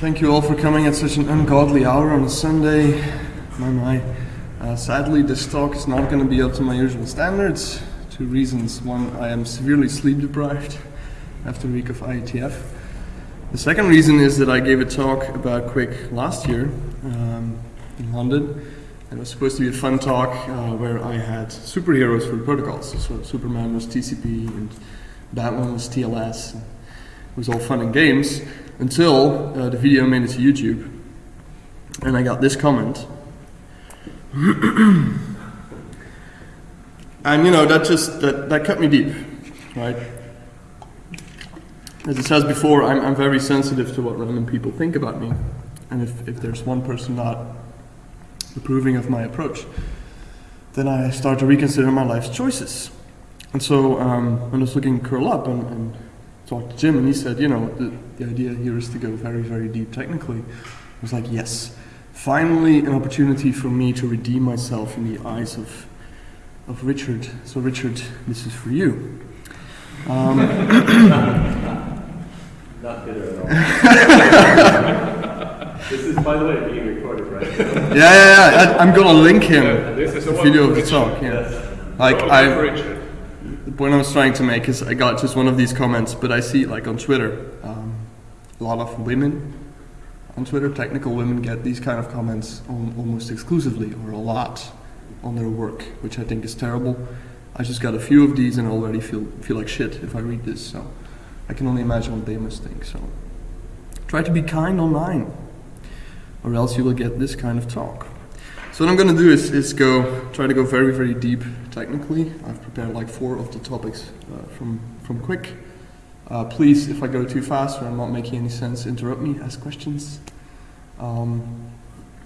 Thank you all for coming at such an ungodly hour on a Sunday. My, my. Uh, sadly, this talk is not going to be up to my usual standards. Two reasons. One, I am severely sleep deprived after a week of IETF. The second reason is that I gave a talk about QUIC last year um, in London. It was supposed to be a fun talk uh, where I had superheroes for protocols. So Superman was TCP and Batman was TLS. It was all fun and games until uh, the video made it to YouTube. And I got this comment. and you know, that just, that, that cut me deep, right? As it says before, I'm, I'm very sensitive to what random people think about me. And if, if there's one person not approving of my approach, then I start to reconsider my life's choices. And so um, when I was looking curl up and, and talked to Jim, and he said, you know, the, the idea here is to go very, very deep technically. I was like, yes, finally an opportunity for me to redeem myself in the eyes of, of Richard. So Richard, this is for you. Um, Not bitter at all. this is, by the way, being recorded, right? yeah, yeah, yeah. I, am gonna link him. Yeah, this is the video of the talk. Yeah. Yes. Like I, point I was trying to make is I got just one of these comments, but I see like on Twitter, um, a lot of women on Twitter, technical women get these kind of comments on, almost exclusively or a lot on their work, which I think is terrible. I just got a few of these and I already feel feel like shit if I read this. So I can only imagine what they must think. So try to be kind online, or else you will get this kind of talk. So what I'm going to do is, is go try to go very very deep technically. I've prepared like four of the topics uh, from from QUIC. Uh, please, if I go too fast or I'm not making any sense, interrupt me, ask questions. Um,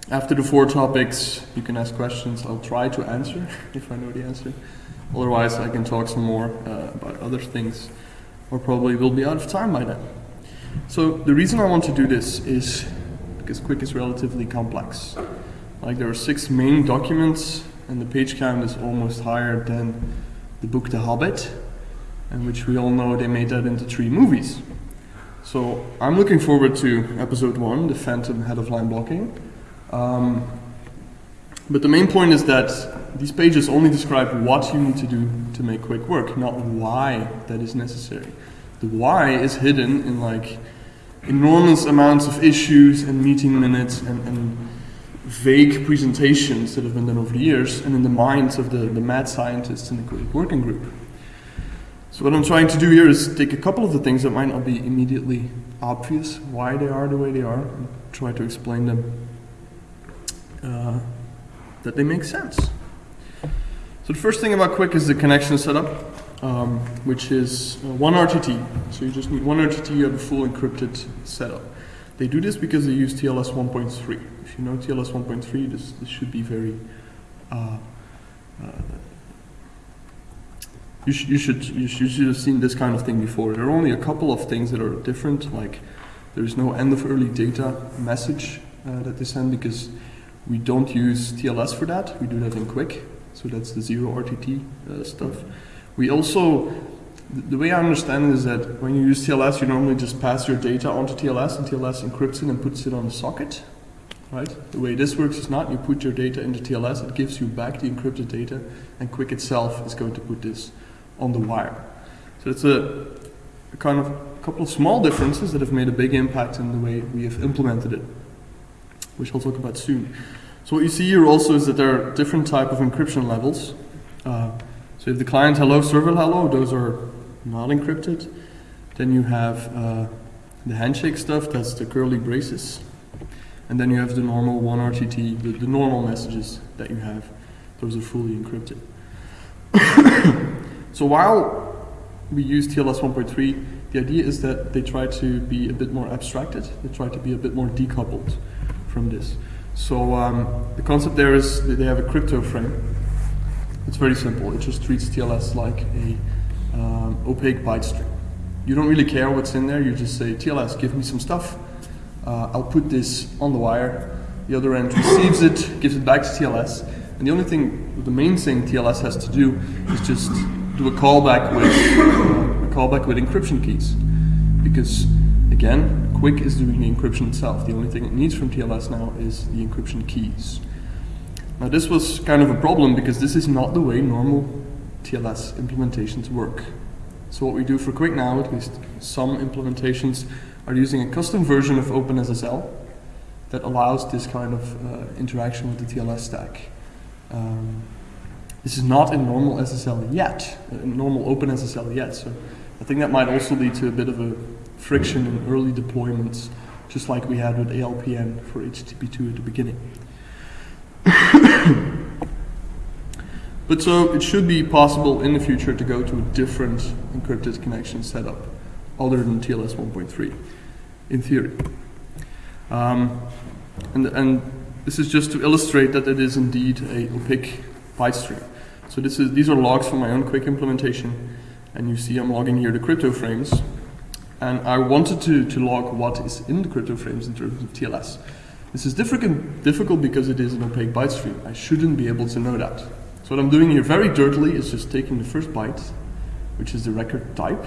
after the four topics, you can ask questions. I'll try to answer if I know the answer. Otherwise, I can talk some more uh, about other things, or probably will be out of time by then. So the reason I want to do this is because QUIC is relatively complex. Like there are six main documents, and the page count is almost higher than the book The Hobbit, and which we all know they made that into three movies. So I'm looking forward to episode one, The Phantom Head of Line Blocking. Um, but the main point is that these pages only describe what you need to do to make QUIC work, not why that is necessary. The why is hidden in like enormous amounts of issues and meeting minutes and, and vague presentations that have been done over the years and in the minds of the, the mad scientists in the QUIC working group. So what I'm trying to do here is take a couple of the things that might not be immediately obvious, why they are the way they are, and try to explain them uh, that they make sense. So the first thing about QUIC is the connection setup, um, which is uh, one RTT. So you just need one RTT, you have a full encrypted setup. They do this because they use TLS 1.3. You know TLS 1.3, this, this should be very uh, uh, you, sh- you should you, sh- you should have seen this kind of thing before. There are only a couple of things that are different, like there is no end of early data message uh, that they send because we don't use TLS for that. We do that in QUIC, so that's the zero RTT uh, stuff. We also th- the way I understand it is that when you use TLS, you normally just pass your data onto TLS, and TLS encrypts it and puts it on the socket. Right? The way this works is not you put your data into TLS, it gives you back the encrypted data, and QUIC itself is going to put this on the wire. So it's a, a kind of a couple of small differences that have made a big impact in the way we have implemented it, which I'll talk about soon. So what you see here also is that there are different type of encryption levels. Uh, so if the client hello, server hello, those are not encrypted. Then you have uh, the handshake stuff, that's the curly braces. And then you have the normal 1RTT, the, the normal messages that you have. Those are fully encrypted. So while we use TLS 1.3, the idea is that they try to be a bit more abstracted. They try to be a bit more decoupled from this. So um, the concept there is that they have a crypto frame. It's very simple. It just treats TLS like a um, opaque byte string. You don't really care what's in there. You just say, TLS, give me some stuff. Uh, I'll put this on the wire. The other end receives it, gives it back to TLS. And the only thing, the main thing TLS has to do is just do a callback with uh, a callback with encryption keys, because again, QUIC is doing the encryption itself. The only thing it needs from TLS now is the encryption keys. Now this was kind of a problem because this is not the way normal TLS implementations work. So what we do for QUIC now, at least some implementations, are using a custom version of OpenSSL that allows this kind of uh, interaction with the TLS stack. Um, this is not in normal SSL yet, uh, in normal OpenSSL yet, so I think that might also lead to a bit of a friction in early deployments, just like we had with ALPN for HTTP2 at the beginning. but so it should be possible in the future to go to a different encrypted connection setup other than TLS 1.3, in theory. Um, and, and this is just to illustrate that it is indeed a opaque byte stream. So this is, these are logs from my own QUIC implementation, and you see I'm logging here the crypto frames. And I wanted to, to log what is in the crypto frames in terms of TLS. This is difficult, difficult because it is an opaque byte stream. I shouldn't be able to know that. So what I'm doing here very dirtily is just taking the first byte, which is the record type,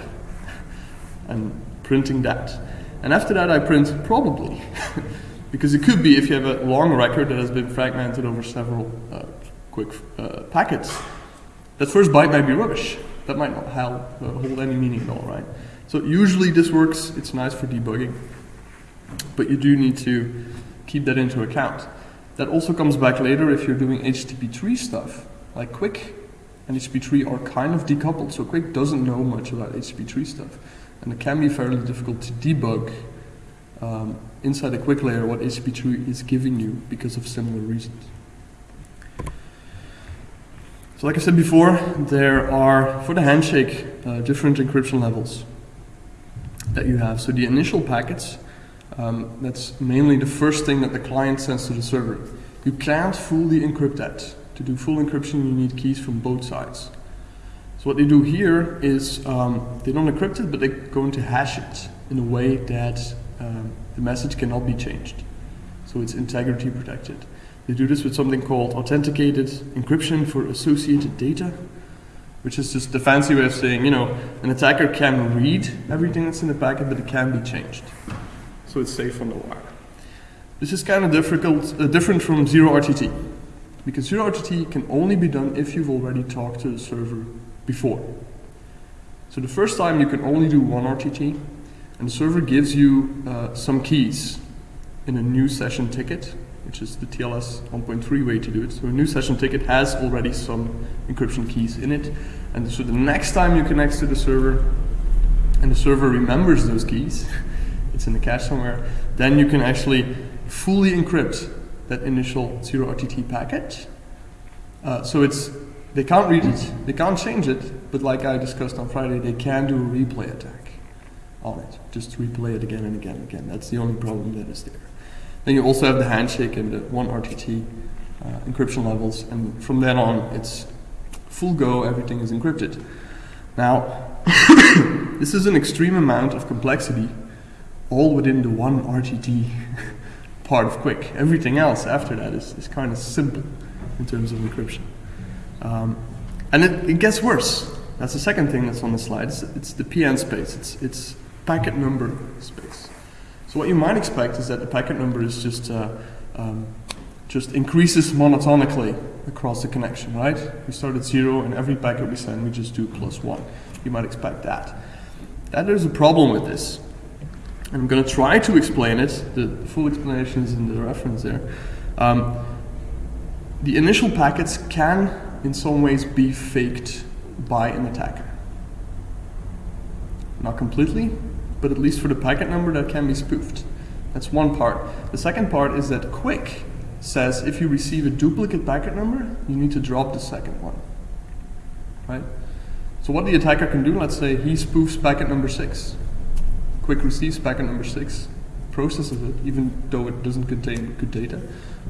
and printing that. And after that I print probably. because it could be if you have a long record that has been fragmented over several uh, QUIC uh, packets, that first byte might be rubbish. That might not uh, hold any meaning at all, right? So usually this works, it's nice for debugging, but you do need to keep that into account. That also comes back later if you're doing HTTP3 stuff, like QUIC and HTTP3 are kind of decoupled, so QUIC doesn't know much about HTTP3 stuff. And it can be fairly difficult to debug um, inside a QUIC layer what HTTP2 is giving you because of similar reasons. So like I said before, there are, for the handshake, uh, different encryption levels that you have. So the initial packets, um, that's mainly the first thing that the client sends to the server. You can't fully encrypt that. To do full encryption, you need keys from both sides. What they do here is um, they don't encrypt it, but they're going to hash it in a way that um, the message cannot be changed. So it's integrity protected. They do this with something called authenticated encryption for associated data, which is just the fancy way of saying, you know, an attacker can read everything that's in the packet, but it can be changed. So it's safe on the wire. This is kind of difficult, uh, different from zero RTT, because zero RTT can only be done if you've already talked to the server before. So the first time you can only do one RTT, and the server gives you uh, some keys in a new session ticket, which is the TLS 1.3 way to do it. So a new session ticket has already some encryption keys in it. And so the next time you connect to the server, and the server remembers those keys, it's in the cache somewhere, then you can actually fully encrypt that initial 0RTT packet. Uh, so it's they can't read it, they can't change it, but like I discussed on Friday, they can do a replay attack on it. Just replay it again and again and again. That's the only problem that is there. Then you also have the handshake and the one RTT uh, encryption levels, and from then on, it's full go, everything is encrypted. Now, this is an extreme amount of complexity, all within the one RTT part of QUIC. Everything else after that is, is kind of simple in terms of encryption. Um, and it, it, gets worse. That's the second thing that's on the slide. It's, it's the PN space. It's, it's packet number space. So what you might expect is that the packet number is just uh, um, just increases monotonically across the connection, right? We start at zero, and every packet we send, we just do plus one. You might expect that. That there's a problem with this. I'm going to try to explain it. The full explanation is in the reference there. Um, the initial packets can, in some ways, be faked by an attacker. Not completely, but at least for the packet number that can be spoofed. That's one part. The second part is that QUIC says if you receive a duplicate packet number, you need to drop the second one. Right? So what the attacker can do, let's say he spoofs packet number six. QUIC receives packet number six, processes it, even though it doesn't contain good data.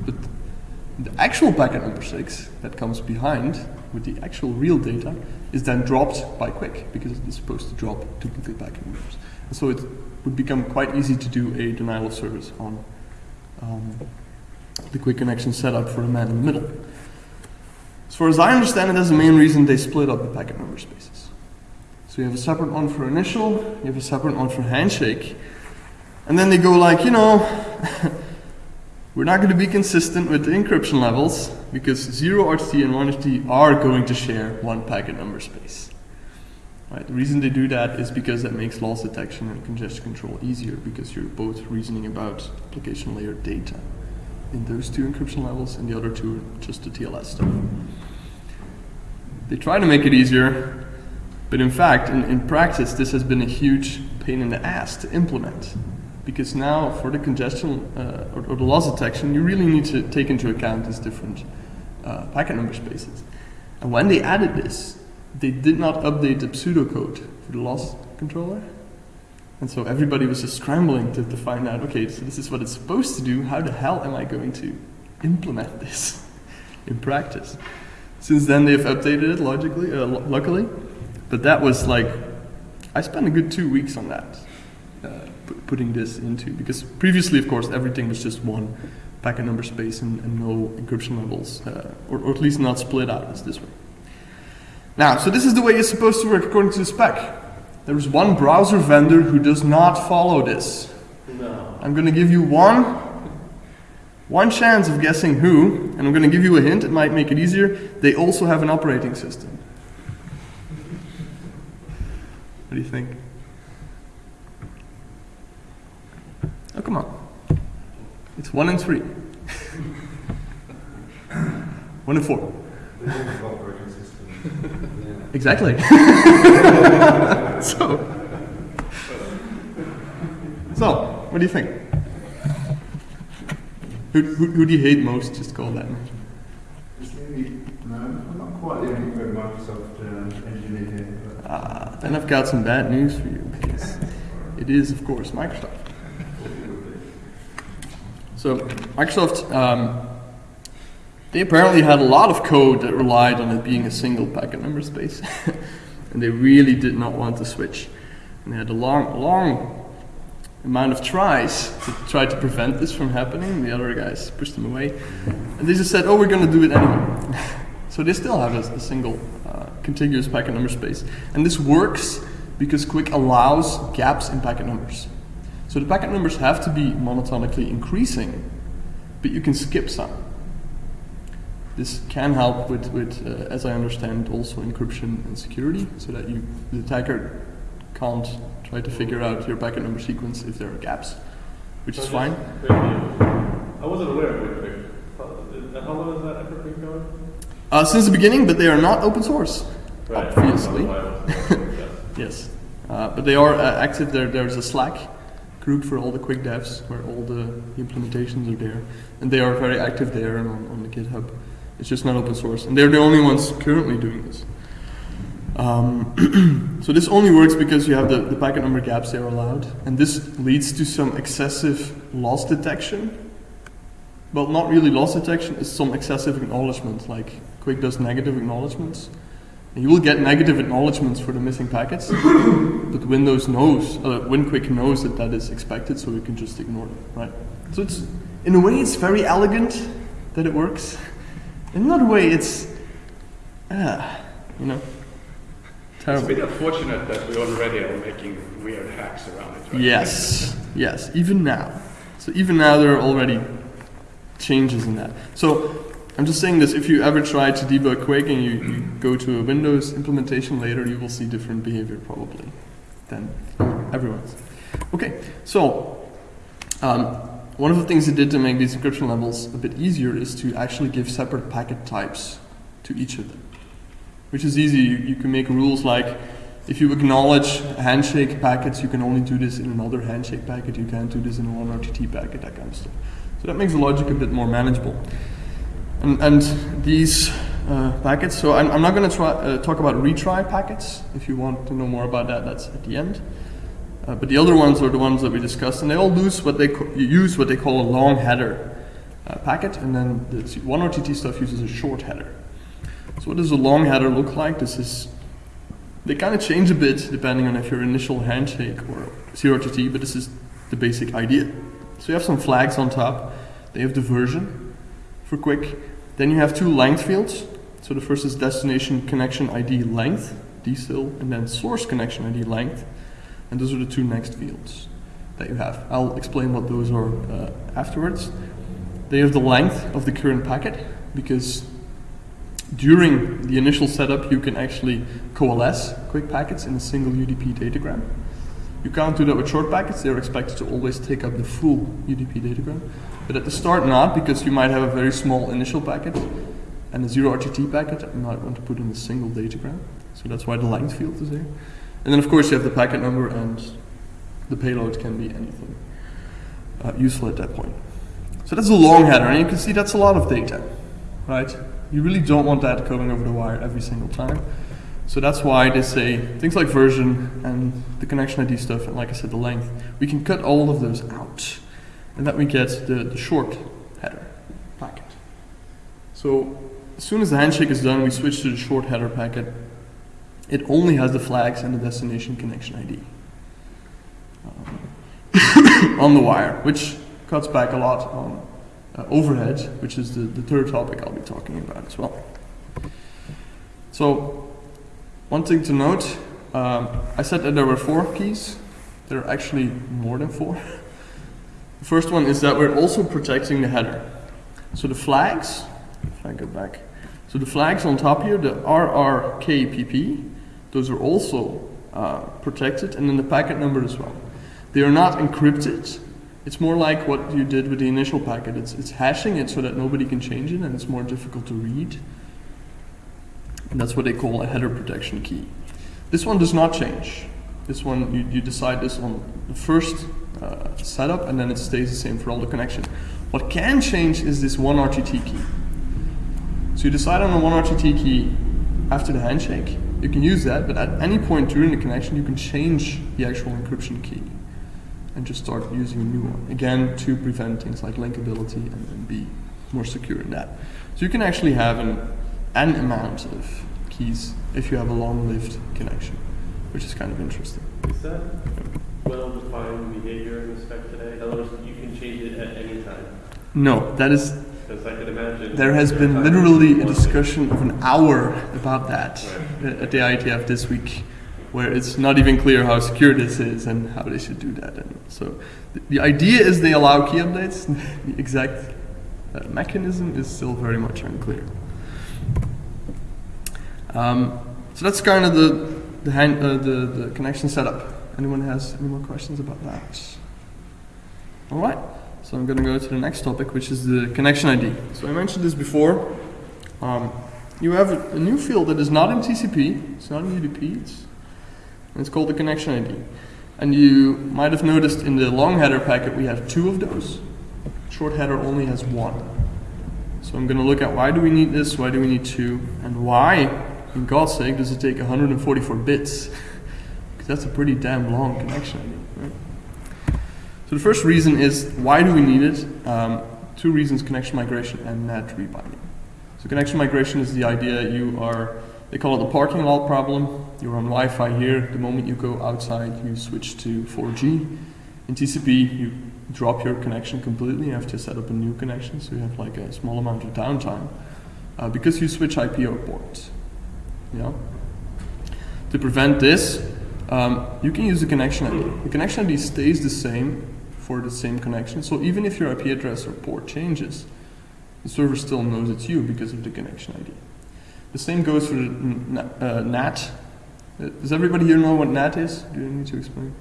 But the actual packet number six that comes behind with the actual real data is then dropped by QUIC because it is supposed to drop duplicate packet numbers. And so it would become quite easy to do a denial of service on um, the QUIC connection setup for a man in the middle. As far as I understand it, that's the main reason they split up the packet number spaces. So you have a separate one for initial, you have a separate one for handshake, And then they go like, you know, we're not going to be consistent with the encryption levels because 0 RTT and 1 RTT are going to share one packet number space. Right. The reason they do that is because that makes loss detection and congestion control easier because you're both reasoning about application layer data in those two encryption levels and the other two are just the TLS stuff. They try to make it easier, but in fact, in, in practice, this has been a huge pain in the ass to implement. Because now, for the congestion uh, or, or, the loss detection, you really need to take into account these different uh, packet number spaces. And when they added this, they did not update the pseudocode for the loss controller. And so everybody was just scrambling to, to find out, okay, so this is what it's supposed to do. How the hell am I going to implement this in practice? Since then, they've updated it logically, uh, luckily. But that was like, I spent a good two weeks on that, putting this into, because previously, of course, everything was just one packet number space and, and no encryption levels, uh, or, or, at least not split out as this way. Now, so this is the way it's supposed to work according to the spec. There is one browser vendor who does not follow this. No. I'm going to give you one, one chance of guessing who, and I'm going to give you a hint, it might make it easier. They also have an operating system. What do you think? Oh, come on. It's one and three. one and four. Exactly. so, so, what do you think? Who, who, who do you hate most? Just call that. No, I'm not quite the only Microsoft uh, engineer here. Ah, then I've got some bad news for you because it is, of course, Microsoft. So, Microsoft, um, they apparently had a lot of code that relied on it being a single packet number space, and they really did not want to switch. And they had a long, long amount of tries to try to prevent this from happening. The other guys pushed them away, and they just said, "Oh, we're going to do it anyway." so they still have a, a single uh, contiguous packet number space, and this works because QUIC allows gaps in packet numbers. So the packet numbers have to be monotonically increasing, but you can skip some. This can help with, with uh, as I understand, also encryption and security, so that you the attacker can't try to figure out your packet number sequence if there are gaps, which So is fine. quick. I wasn't aware of it. How how long has that effort been going? Uh, since the beginning, but they are not open source. Right. Obviously. That's why I wasn't aware, yes. Yes, uh, but they are uh, active. There, there's a Slack group for all the QUIC devs where all the implementations are there, and they are very active there and on, on the GitHub. It's just not open source, and they're the only ones currently doing this. Um, so this only works because you have the, the packet number gaps they are allowed, and this leads to some excessive loss detection. Well, not really loss detection, it's some excessive acknowledgement, like QUIC does negative acknowledgements. And you will get negative acknowledgements for the missing packets, but Windows knows, uh, WinQuick knows that that is expected, so you can just ignore it, right? So it's, in a way, it's very elegant that it works. In another way, it's, ah, you know, terrible. It's a bit unfortunate that we already are making weird hacks around it, right? Yes, yes, even now. So even now there are already changes in that. So I'm just saying this, if you ever try to debug QUIC and you, you go to a Windows implementation later, you will see different behavior probably than everyone's. Okay, so um, one of the things they did to make these encryption levels a bit easier is to actually give separate packet types to each of them. Which is easy, you, you can make rules like if you acknowledge handshake packets, you can only do this in another handshake packet, you can't do this in one RTT packet, that kind of stuff. So that makes the logic a bit more manageable. And, and these uh, packets, so I'm, I'm not going to uh, talk about retry packets. If you want to know more about that, that's at the end. Uh, but the other ones are the ones that we discussed, and they all use what they use what they call a long header uh, packet, and then the one RTT stuff uses a short header. So what does a long header look like? This is they kind of change a bit depending on if your initial handshake or zero RTT, but this is the basic idea. So you have some flags on top. They have the version for QUIC. Then you have two length fields. So the first is destination connection ID length, DCIL, and then source connection ID length. And those are the two next fields. that you have. I'll explain what those are uh, afterwards. They have the length of the current packet because during the initial setup you can actually coalesce QUIC packets in a single UDP datagram. You can't do that with short packets, they're expected to always take up the full UDP datagram. But at the start not, because you might have a very small initial packet and a zero RTT packet you might want to put in a single datagram. So that's why the length field is there. And then of course you have the packet number and the payload can be anything uh, useful at that point. So that's a long header and you can see that's a lot of data, right? You really don't want that going over the wire every single time. So that's why they say things like version and the connection ID stuff, and like I said, the length, we can cut all of those out. And that we get the, the short header packet. So as soon as the handshake is done, we switch to the short header packet. It only has the flags and the destination connection ID um, on the wire, which cuts back a lot on uh, overhead, which is the, the third topic I'll be talking about as well. So, one thing to note, um, I said that there were four keys. There are actually more than four. The first one is that we're also protecting the header. So the flags, if I go back, so the flags on top here, the RRKPP, those are also uh, protected, and then the packet number as well. They are not encrypted. It's more like what you did with the initial packet. It's, it's hashing it so that nobody can change it, and it's more difficult to read. And that's what they call a header protection key. This one does not change. This one, you, you decide this on the first uh, setup, and then it stays the same for all the connection. What can change is this one RTT key. So you decide on a one RTT key after the handshake. You can use that, but at any point during the connection, you can change the actual encryption key and just start using a new one. Again, to prevent things like linkability and, and be more secure in that. So you can actually have an, an amount of keys if you have a long-lived connection, which is kind of interesting. Well-defined behavior in the spec today? In other words, you can change it at any time. No, that is Because I can imagine. There has there been literally a discussion of an hour about that Right. at the IETF this week, where it's not even clear how secure this is and how they should do that. And so the, the idea is they allow key updates. the exact uh, mechanism is still very much unclear. Um, so that's kind of the the, hand, uh, the the connection setup. Anyone has any more questions about that? All right. So I'm going to go to the next topic, which is the connection ID. So I mentioned this before. Um, you have a, new field that is not in TCP, it's not in UDP, it's, it's called the connection ID. And you might have noticed in the long header packet we have two of those. Short header only has one. So I'm going to look at why do we need this, why do we need two, and why, in God's sake, does it take 144 bits? That's a pretty damn long connection ID, right? So the first reason is why do we need it? Um, two reasons: connection migration and NAT rebinding. So connection migration is the idea you are. They call it the parking lot problem. You're on Wi-Fi here. The moment you go outside, you switch to 4G. In TCP, you drop your connection completely. You have to set up a new connection, so you have like a small amount of downtime uh, because you switch IPO ports. Yeah. To prevent this, um, you can use the connection ID. The connection ID stays the same for the same connection. So even if your IP address or port changes, the server still knows it's you because of the connection ID. The same goes for the uh, NAT. Uh, Does everybody here know what NAT is? Do you need to explain?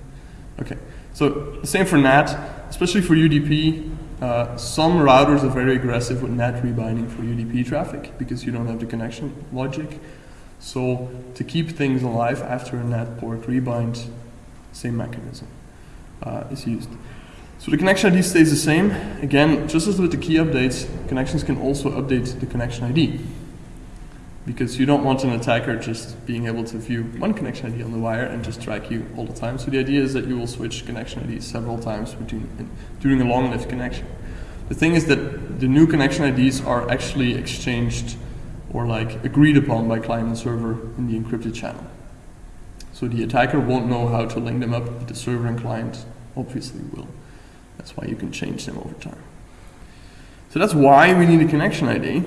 Okay. So the same for NAT, especially for UDP. Uh, some routers are very aggressive with NAT rebinding for UDP traffic because you don't have the connection logic. So to keep things alive after a NAT port rebind, same mechanism uh, is used. So the connection ID stays the same. Again, just as with the key updates, connections can also update the connection ID. Because you don't want an attacker just being able to view one connection ID on the wire and just track you all the time. So the idea is that you will switch connection IDs several times between, during a long-lived connection. The thing is that the new connection IDs are actually exchanged or like agreed upon by client and server in the encrypted channel. So the attacker won't know how to link them up, but the server and client obviously will. That's why you can change them over time. So that's why we need a connection ID.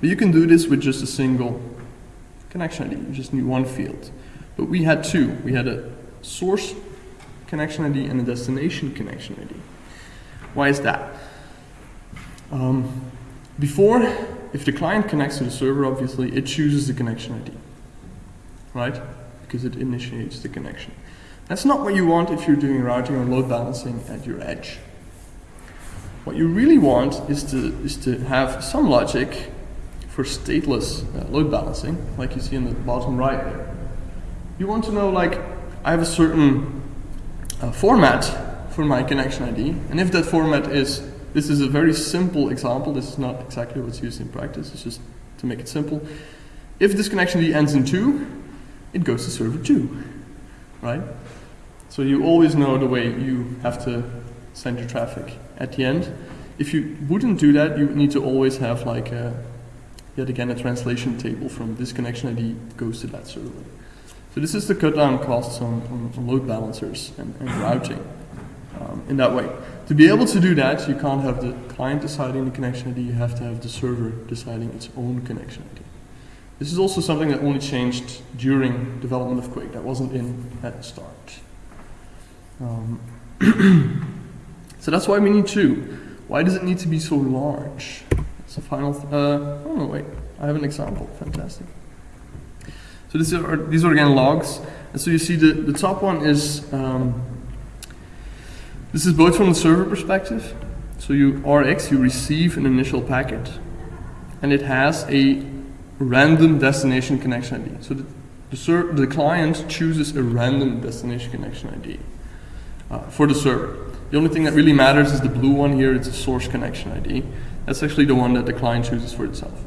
But you can do this with just a single connection ID. You just need one field. But we had two. We had a source connection ID and a destination connection ID. Why is that? Um, before, if the client connects to the server, obviously it chooses the connection ID, right? Because it initiates the connection. That's not what you want if you're doing routing or load balancing at your edge. What you really want is to, is to have some logic for stateless uh, load balancing, like you see in the bottom right there. You want to know, like, I have a certain uh, format for my connection ID, and if that format is, this is a very simple example, this is not exactly what's used in practice, it's just to make it simple. If this connection ID ends in 2, it goes to server 2, right? So you always know the way you have to send your traffic at the end. If you wouldn't do that, you need to always have like a, yet again a translation table from this connection ID goes to that server. So this is the cut down costs on, on, on load balancers and, and routing um, in that way. To be able to do that, you can't have the client deciding the connection ID, you have to have the server deciding its own connection ID. This is also something that only changed during development of QUIC, that wasn't in at the start. Um, so that's why we need two. Why does it need to be so large? It's a final. Th- uh, oh no, wait. I have an example. Fantastic. So this are, these are again logs, and so you see the the top one is. Um, this is both from the server perspective. So you RX, you receive an initial packet, and it has a random destination connection ID. So the the, the client chooses a random destination connection ID uh, for the server. The only thing that really matters is the blue one here, it's a source connection ID. That's actually the one that the client chooses for itself.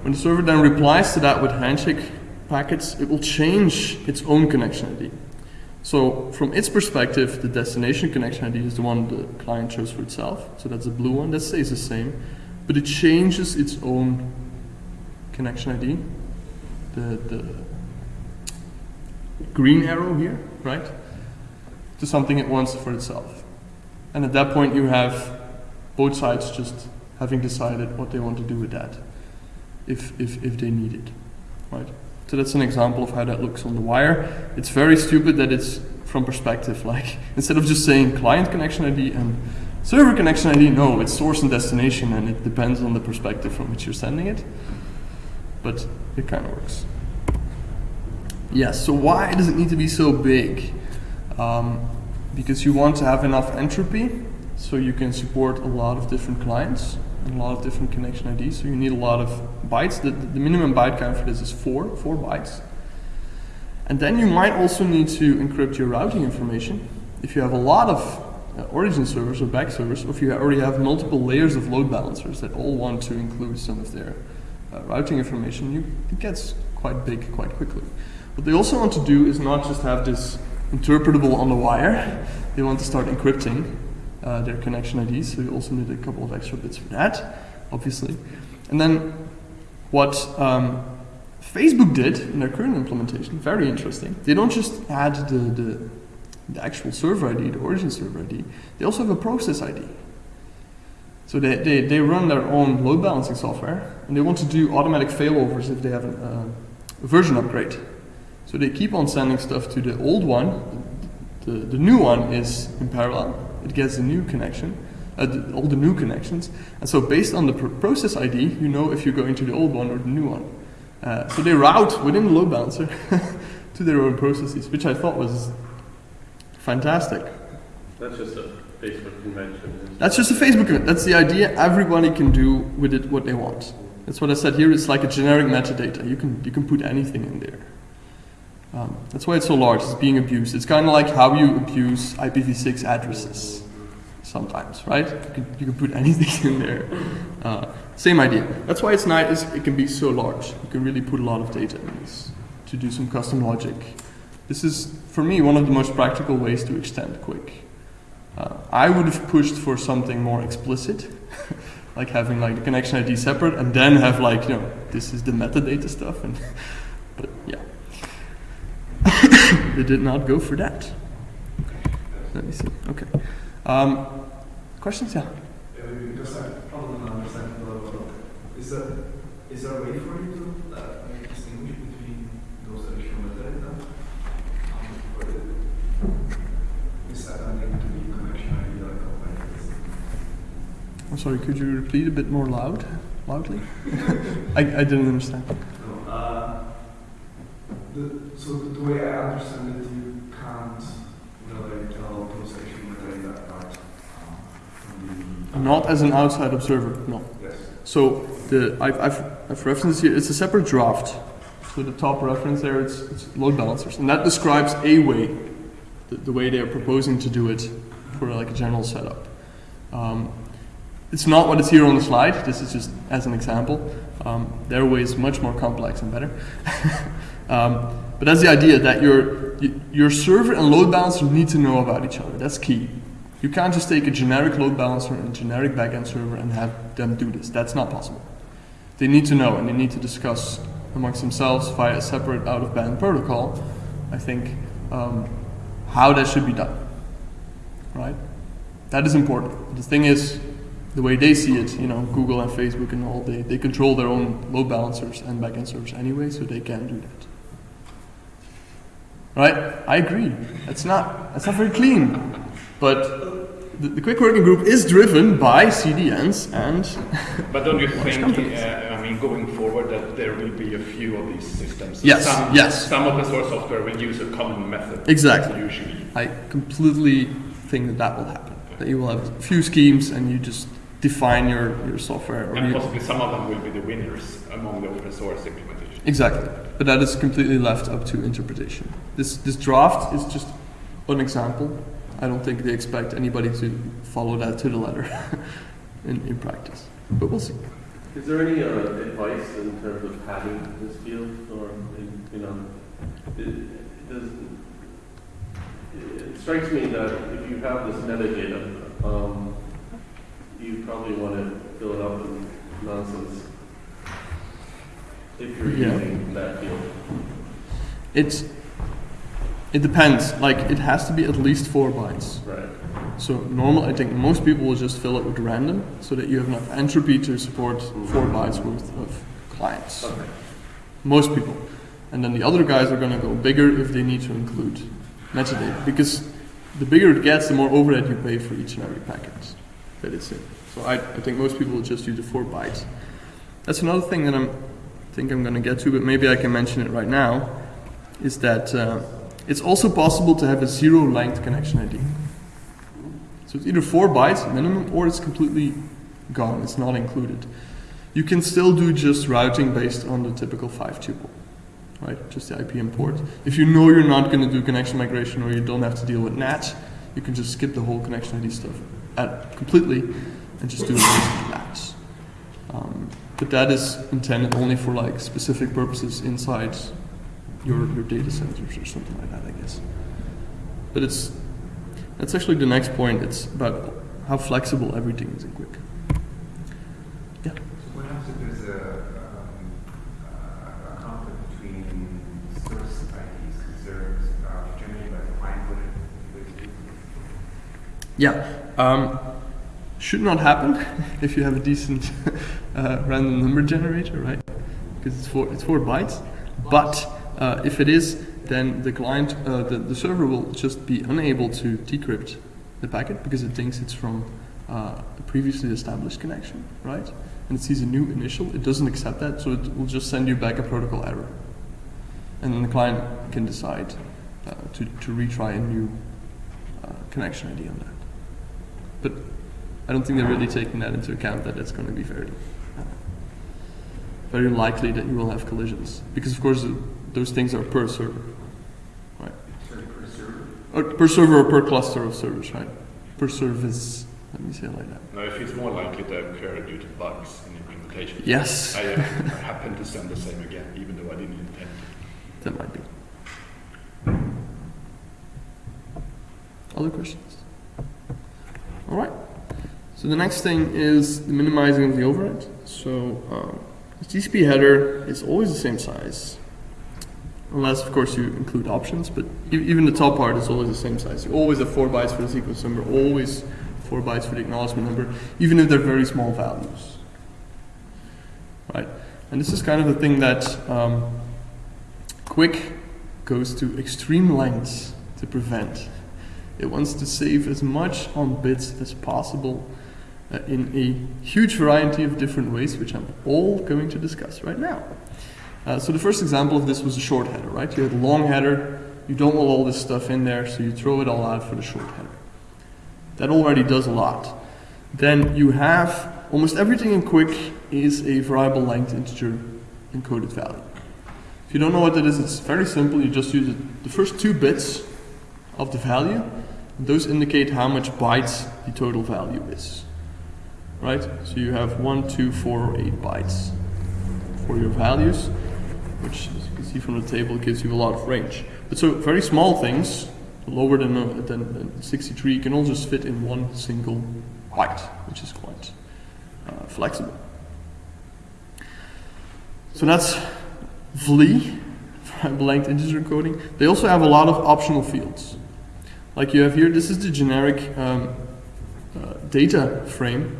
When the server then replies to that with handshake packets, it will change its own connection ID. So from its perspective, the destination connection ID is the one the client chose for itself. So that's the blue one, that stays the same. But it changes its own connection ID. The, the green arrow here, right? to something it wants for itself. And at that point, you have both sides just having decided what they want to do with that, if, if, if they need it, right? So that's an example of how that looks on the wire. It's very stupid that it's from perspective, like instead of just saying client connection ID and server connection ID, no, it's source and destination, and it depends on the perspective from which you're sending it. But it kind of works. Yes. So why does it need to be so big? Um, because you want to have enough entropy so you can support a lot of different clients and a lot of different connection IDs. So you need a lot of bytes. The, the minimum byte count for this is four, four bytes. And then you might also need to encrypt your routing information. If you have a lot of uh, origin servers or back servers, or if you already have multiple layers of load balancers that all want to include some of their uh, routing information, you, it gets quite big quite quickly. What they also want to do is not just have this interpretable on the wire. They want to start encrypting uh, their connection IDs, so you also need a couple of extra bits for that, obviously. And then what um, Facebook did in their current implementation, very interesting. They don't just add the, the, the actual server ID, the origin server ID, they also have a process ID. So they, they, they run their own load balancing software, and they want to do automatic failovers if they have a, uh, a version upgrade. So they keep on sending stuff to the old one. The, the new one is in parallel. It gets a new connection, uh, the, all the new connections. And so based on the pr- process ID, you know if you're going to the old one or the new one. Uh, so they route within the load balancer to their own processes, which I thought was fantastic. That's just a Facebook convention. That's just a Facebook event. That's the idea. Everybody can do with it what they want. That's what I said here. It's like a generic metadata. You can you can put anything in there. Um, that's why it's so large. It's being abused. It's kind of like how you abuse IPv6 addresses sometimes, right? You can, you can put anything in there. Uh, same idea. That's why it's nice. It can be so large. You can really put a lot of data in this to do some custom logic. This is, for me, one of the most practical ways to extend QUIC. Uh, I would have pushed for something more explicit, like having like the connection ID separate, and then have like you know this is the metadata stuff. And but yeah, they did not go for that. Let me see. Okay. Um, questions? Yeah. yeah just like problem and understand the level Is there a way for you to distinguish between those additional are human and Is that a negative connection idea I'm sorry, could you repeat a bit more loud? Loudly? I, I didn't understand. Uh, so the way I understand it, Not as an outside observer, no. Yes. So the I've, I've, I've referenced here. It's a separate draft. So the top reference there, it's, it's load balancers, and that describes a way, the, the way they are proposing to do it for like a general setup. Um, it's not what is here on the slide. This is just as an example. Um, their way is much more complex and better. um, but that's the idea that your your server and load balancer need to know about each other. That's key. You can't just take a generic load balancer and a generic backend server and have them do this. That's not possible. They need to know and they need to discuss amongst themselves via a separate out of band protocol, I think, um, how that should be done. Right? That is important. The thing is, the way they see it, you know, Google and Facebook and all, they, they control their own load balancers and backend servers anyway, so they can do that. Right? I agree. That's not that's not very clean. But the, the QUIC working group is driven by CDNs and But don't you think, uh, I mean, going forward, that there will be a few of these systems? Yes, Some, yes. Some open source software will use a common method. Exactly. Usually. I completely think that that will happen. That you will have a few schemes and you just define your, your software. Or And possibly some of them will be the winners among the open source implementation. exactly. But that is completely left up to interpretation. This, this draft is just an example. I don't think they expect anybody to follow that to the letter in, in practice. But we'll see. Is there any uh, advice in terms of having this field, or you know, it, it does? It strikes me that if you have this metadata, um, you probably want to fill it up with nonsense. If you're Yeah. using that field. It's, it depends. Like, it has to be at least four bytes. Right. So normal, I think most people will just fill it with random, so that you have enough entropy to support four bytes worth of clients. Okay. Most people, and then the other guys are going to go bigger if they need to include metadata, because the bigger it gets, the more overhead you pay for each and every packet that it's in. So I, I think most people will just use the four bytes. That's another thing that I'm think I'm going to get to, but maybe I can mention it right now. Is that uh, it's also possible to have a zero length connection ID. So it's either four bytes minimum or it's completely gone, it's not included. You can still do just routing based on the typical five tuple, right? Just the IP import. If you know you're not going to do connection migration or you don't have to deal with NAT, you can just skip the whole connection ID stuff at, completely and just do it with NAT. Um, but that is intended only for like specific purposes inside your, your data centers or something like that, I guess. But it's that's actually the next point. It's about how flexible everything is in QUIC. So what happens if there's a, um, a conflict between source IDs, because uh, generated by the it, Yeah. Um, should not happen if you have a decent uh, random number generator, right? Because it's four, it's four bytes. But uh, if it is, then the client, uh, the, the server will just be unable to decrypt the packet because it thinks it's from uh, a previously established connection, right? And it sees a new initial. It doesn't accept that, so it will just send you back a protocol error. And then the client can decide uh, to, to retry a new uh, connection ID on that. But I don't think they're really taking that into account that it's going to be very, uh, very likely that you will have collisions because of course those things are per server, right? Sorry, per server? Or per server or per cluster of servers, right? Per service. Let me say it like that. Now, if it's more likely to occur due to bugs in implementation. Yes, I uh, happen to send the same again, even though I didn't intend. that might be. Other questions? All right. So the next thing is the minimizing of the overhead. So um, the TCP header is always the same size, unless of course you include options. But even the top part is always the same size. You always have four bytes for the sequence number, always four bytes for the acknowledgement number, even if they're very small values. Right. And this is kind of the thing that um, QUIC goes to extreme lengths to prevent. It wants to save as much on bits as possible uh, in a huge variety of different ways, which I'm all going to discuss right now. Uh, so the first example of this was a short header, right? You had a long header, you don't want all this stuff in there, so you throw it all out for the short header. That already does a lot. Then you have almost everything in QUIC is a variable length integer encoded value. If you don't know what that is, it's very simple. You just use the first two bits of the value. Those indicate how much bytes the total value is. Right? So you have one, two, four, or eight bytes for your values, which, as you can see from the table, gives you a lot of range. But so very small things, lower than, uh, than, than 63, can all just fit in one single byte, which is quite uh, flexible. So that's VLE, blanked integer encoding. They also have a lot of optional fields. Like you have here, this is the generic um, uh, data frame.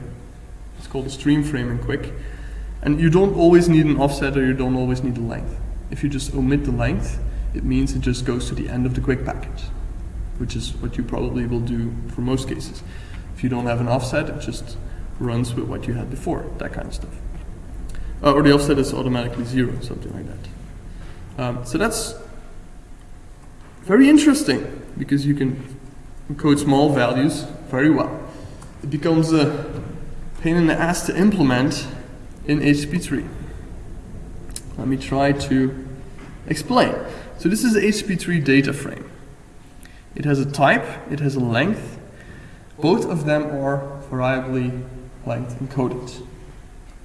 It's called a stream frame in QUIC. And you don't always need an offset or you don't always need a length. If you just omit the length, it means it just goes to the end of the QUIC packet, which is what you probably will do for most cases. If you don't have an offset, it just runs with what you had before, that kind of stuff. Uh, or the offset is automatically zero, something like that. Um, so that's very interesting because you can encode small values very well. It becomes a pain in the ass to implement in HTTP3. Let me try to explain. So this is a HTTP3 data frame. It has a type, it has a length. Both of them are variably length encoded.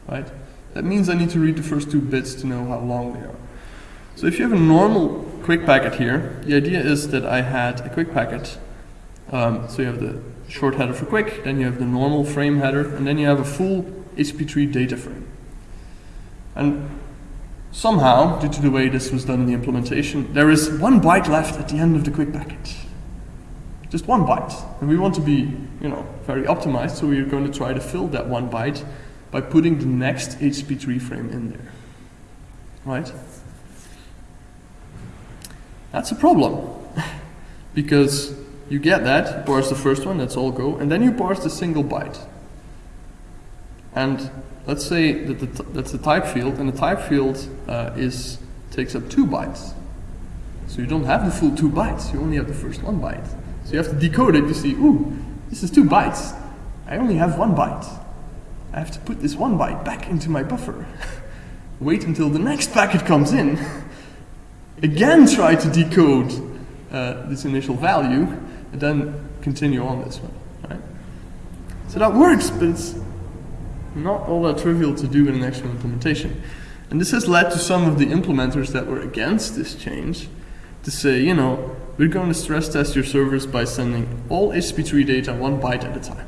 Right? That means I need to read the first two bits to know how long they are. So if you have a normal QUIC packet here, the idea is that I had a QUIC packet. Um, so you have the short header for QUIC, then you have the normal frame header, and then you have a full HTTP3 data frame. And somehow, due to the way this was done in the implementation, there is one byte left at the end of the QUIC packet. Just one byte. And we want to be, you know, very optimized, so we're going to try to fill that one byte by putting the next HP3 frame in there. Right? That's a problem. because you get that, you parse the first one, that's all go, and then you parse the single byte. And let's say that the that's the type field, and the type field uh, is takes up two bytes. So you don't have the full two bytes, you only have the first one byte. So you have to decode it, you see, ooh, this is two bytes. I only have one byte. I have to put this one byte back into my buffer. Wait until the next packet comes in. Again try to decode uh, this initial value, and then continue on this one. Right? So that works, but it's not all that trivial to do in an actual implementation. And this has led to some of the implementers that were against this change to say, you know, we're going to stress test your servers by sending all HTTP3 data one byte at a time.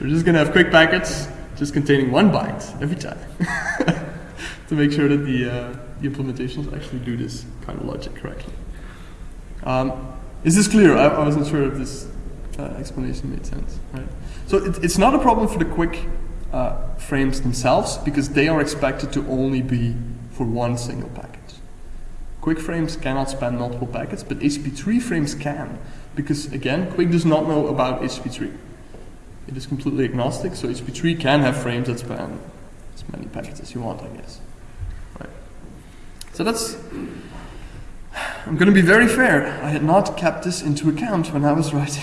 we're just going to have QUIC packets just containing one byte every time to make sure that the, uh, the implementations actually do this kind of logic correctly. Um, is this clear? I, I wasn't sure if this uh, explanation made sense. Right? So it, it's not a problem for the QUIC uh, frames themselves because they are expected to only be for one single packet. QUIC frames cannot span multiple packets, but HTTP3 frames can because again, QUIC does not know about HTTP3. It is completely agnostic, so HTTP3 can have frames that span as many packets as you want, I guess. Right. So that's I'm going to be very fair. I had not kept this into account when I was writing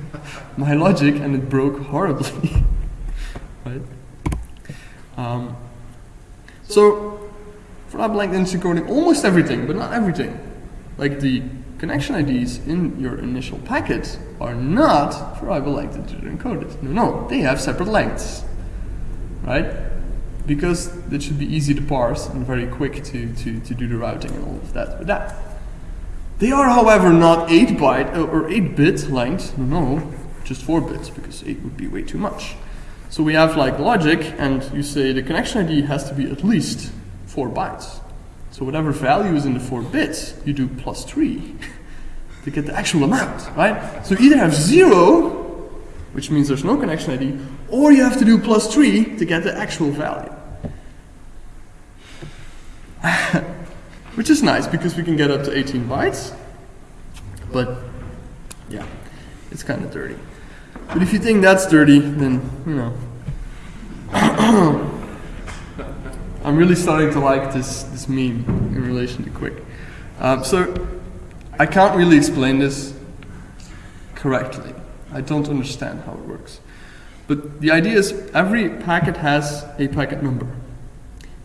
my logic, and it broke horribly. right? Um, so, for that blank instant coding, almost everything, but not everything. Like the connection IDs in your initial packet are not variable length integer encoded. No, no, they have separate lengths. Right? Because it should be easy to parse and very quick to, to, to do the routing and all of that with that. They are, however, not 8 byte uh, or 8 bit length. No, just 4 bits because 8 would be way too much. So we have like logic, and you say the connection ID has to be at least 4 bytes. So whatever value is in the 4 bits, you do plus 3 to get the actual amount, right? So either have 0, which means there's no connection ID, or you have to do plus 3 to get the actual value. which is nice because we can get up to 18 bytes. But yeah, it's kind of dirty. But if you think that's dirty, then, you know. I'm really starting to like this, this meme in relation to QUIC. Um, so, I can't really explain this correctly. I don't understand how it works. But the idea is every packet has a packet number.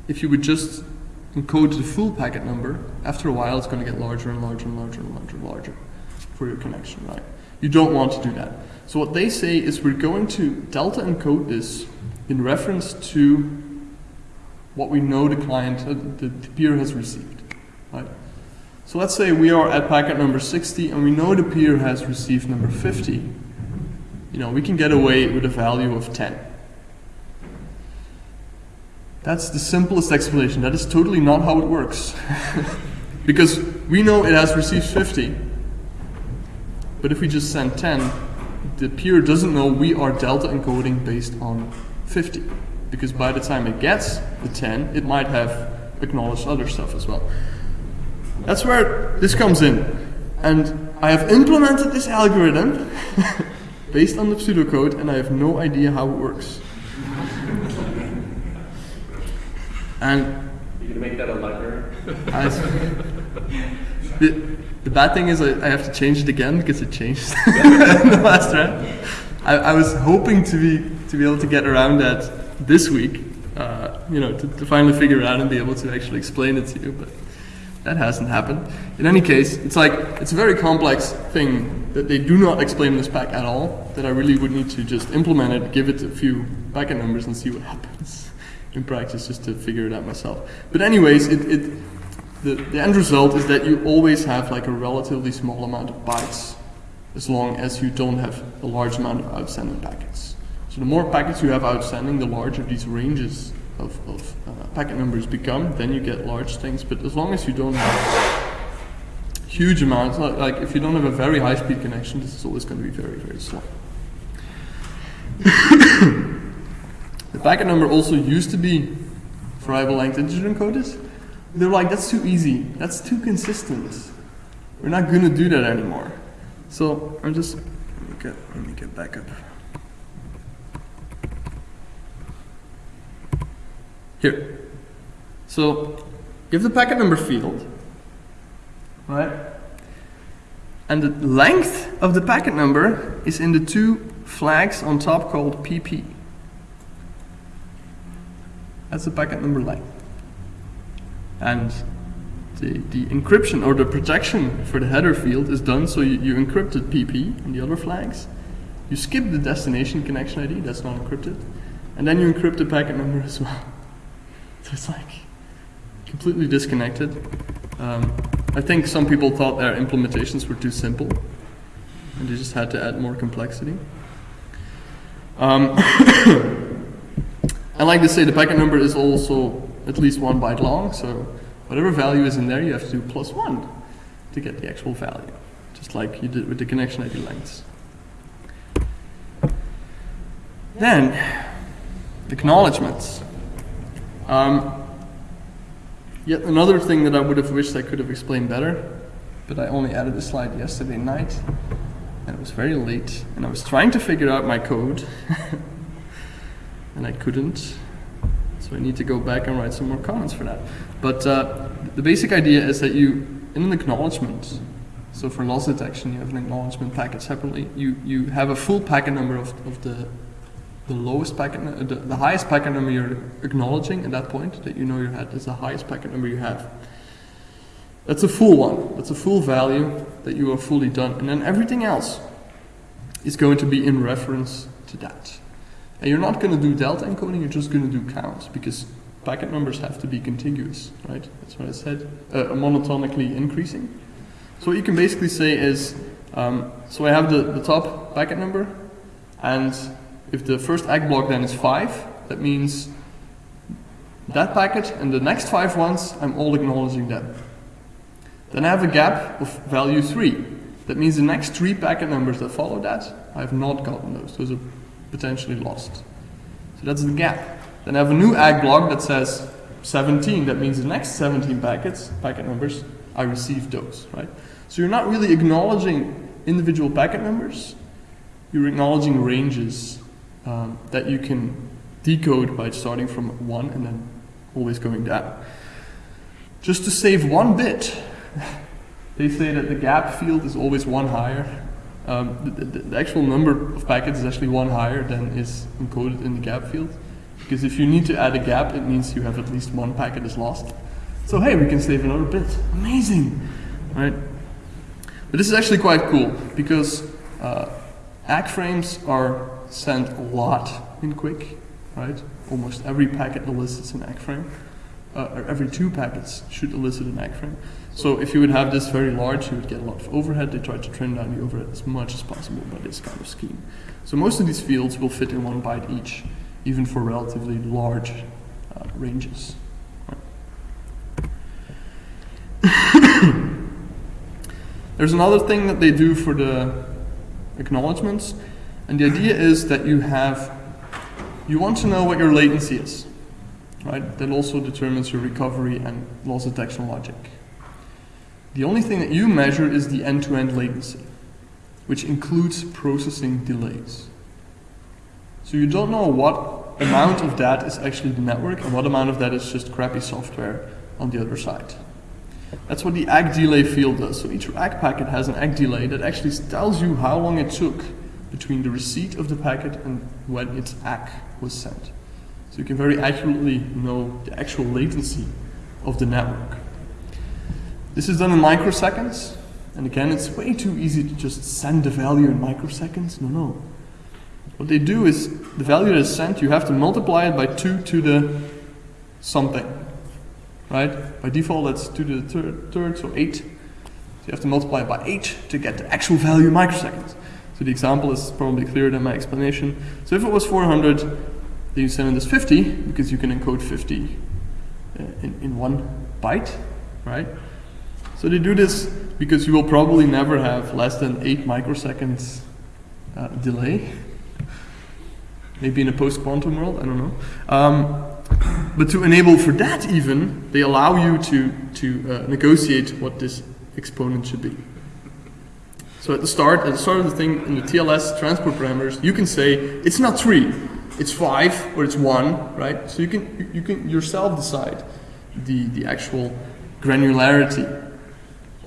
If you would just encode the full packet number, after a while it's going to get larger and larger and larger and larger and larger for your connection, right? You don't want to do that. So what they say is we're going to delta encode this in reference to what we know the client, uh, the, the peer has received, right? So let's say we are at packet number 60 and we know the peer has received number 50. You know, we can get away with a value of 10. That's the simplest explanation. That is totally not how it works. because we know it has received 50. But if we just send 10, the peer doesn't know we are delta encoding based on 50. Because by the time it gets the 10, it might have acknowledged other stuff as well. That's where this comes in. And I have implemented this algorithm based on the pseudocode, and I have no idea how it works. And You gonna make that a library? I, the, the bad thing is I, I have to change it again because it changed in the last round. I, I was hoping to be to be able to get around that this week, uh, you know, to, to finally figure it out and be able to actually explain it to you, but that hasn't happened. In any case, it's like it's a very complex thing that they do not explain in this pack at all. That I really would need to just implement it, give it a few packet numbers, and see what happens in practice, just to figure it out myself. But anyways, it, it the, the end result is that you always have like a relatively small amount of bytes, as long as you don't have a large amount of outstanding packets. So the more packets you have outstanding, the larger these ranges of, of uh, packet numbers become, then you get large things. But as long as you don't have huge amounts, like, like if you don't have a very high speed connection, this is always going to be very, very slow. packet number also used to be variable length integer encoded. They're like, that's too easy. That's too consistent. We're not going to do that anymore. So I'm just, let me get, let me get back up. Here. So have the packet number field, right? And the length of the packet number is in the two flags on top called PP. That's the packet number length. And the, the encryption or the protection for the header field is done so you, you encrypted PP and the other flags. You skip the destination connection ID, that's not encrypted. And then you encrypt the packet number as well. So it's like completely disconnected. Um, I think some people thought their implementations were too simple and they just had to add more complexity. Um, I like to say the packet number is also at least one byte long, so whatever value is in there, you have to do plus one to get the actual value, just like you did with the connection ID lengths. Then, acknowledgements. Um, yet another thing that I would have wished I could have explained better, but I only added the slide yesterday night, and it was very late, and I was trying to figure out my code, and I couldn't. So I need to go back and write some more comments for that. But uh, the basic idea is that you, in an acknowledgement, so for loss detection, you have an acknowledgement packet separately. You you have a full packet number of, of the the lowest packet, nu- the, the highest packet number you're acknowledging at that point that you know you had is the highest packet number you have. That's a full one. That's a full value that you are fully done, and then everything else is going to be in reference to that. And you're not going to do delta encoding. You're just going to do counts because packet numbers have to be contiguous, right? That's what I said. Uh, monotonically increasing. So what you can basically say is, um, so I have the, the top packet number, and if the first ACK block then is 5, that means that packet and the next 5 ones, I'm all acknowledging them. Then I have a gap of value 3. That means the next 3 packet numbers that follow that, I have not gotten those. Those are potentially lost. So that's the gap. Then I have a new ACK block that says 17. That means the next 17 packets, packet numbers, I received those, right? So you're not really acknowledging individual packet numbers, you're acknowledging ranges um, that you can decode by starting from one and then always going down. Just to save one bit, they say that the gap field is always one higher. Um, the, the, the actual number of packets is actually one higher than is encoded in the gap field. Because if you need to add a gap, it means you have at least one packet is lost. So hey, we can save another bit. Amazing, right? But this is actually quite cool because uh, ACK frames are sent a lot in QUIC, right? Almost every packet elicits an ACK frame. Uh, or every two packets should elicit an ACK frame. So if you would have this very large, you would get a lot of overhead. They try to trim down the overhead as much as possible by this kind of scheme. So most of these fields will fit in one byte each, even for relatively large uh, ranges. There's another thing that they do for the acknowledgements, and the idea is that you have, you want to know what your latency is, right? That also determines your recovery and loss detection logic. The only thing that you measure is the end-to-end latency, which includes processing delays. So you don't know what amount of that is actually the network and what amount of that is just crappy software on the other side. That's what the ACK delay field does. So each ACK packet has an ACK delay that actually tells you how long it took between the receipt of the packet and when its ACK was sent. So you can very accurately know the actual latency of the network. This is done in microseconds. And again, it's way too easy to just send the value in microseconds. No, no. What they do is the value that is sent, you have to multiply it by 2 to the something. Right? By default, that's 2 to the third, third so 8. So you have to multiply it by 8 to get the actual value in microseconds. So the example is probably clearer than my explanation. So if it was 400, then you send it as 50, because you can encode 50 uh, in, in one byte, right? So they do this because you will probably never have less than 8 microseconds uh, delay. Maybe in a post-quantum world, I don't know. Um, but to enable for that even, they allow you to, to uh, negotiate what this exponent should be. So at the start, at the start of the thing, in the TLS transport parameters, you can say, it's not 3, it's 5, or it's 1, right? So you can, you can yourself decide the, the actual granularity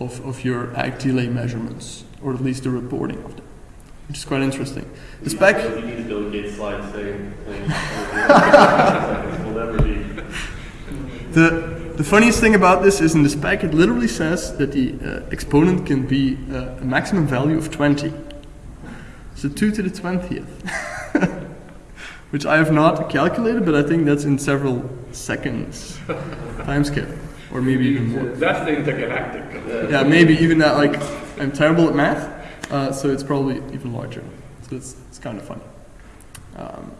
of, of your ACK delay measurements, or at least the reporting of them, which is quite interesting. The spec, You need to Bill Gates slide saying. Will never be. the, the funniest thing about this is in the spec it literally says that the uh, exponent can be uh, a maximum value of 20. So 2 to the 20th. Which I have not calculated, but I think that's in several seconds time scale. Or maybe even more. That's the intergalactic. Yeah, maybe even that, like, I'm terrible at math, uh, so it's probably even larger. So it's, it's kind of funny. Um,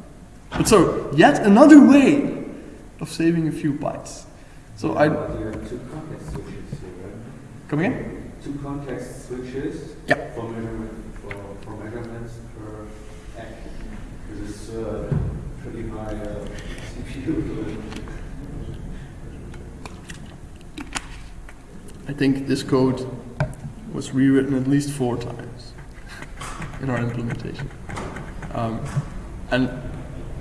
but so, yet another way of saving a few bytes. So I, But you have two context switches here, come again? Two context switches Yeah. for measurement for, for measurements per ACK. This is uh, pretty high uh, CPU. I think this code was rewritten at least four times in our implementation. Um, and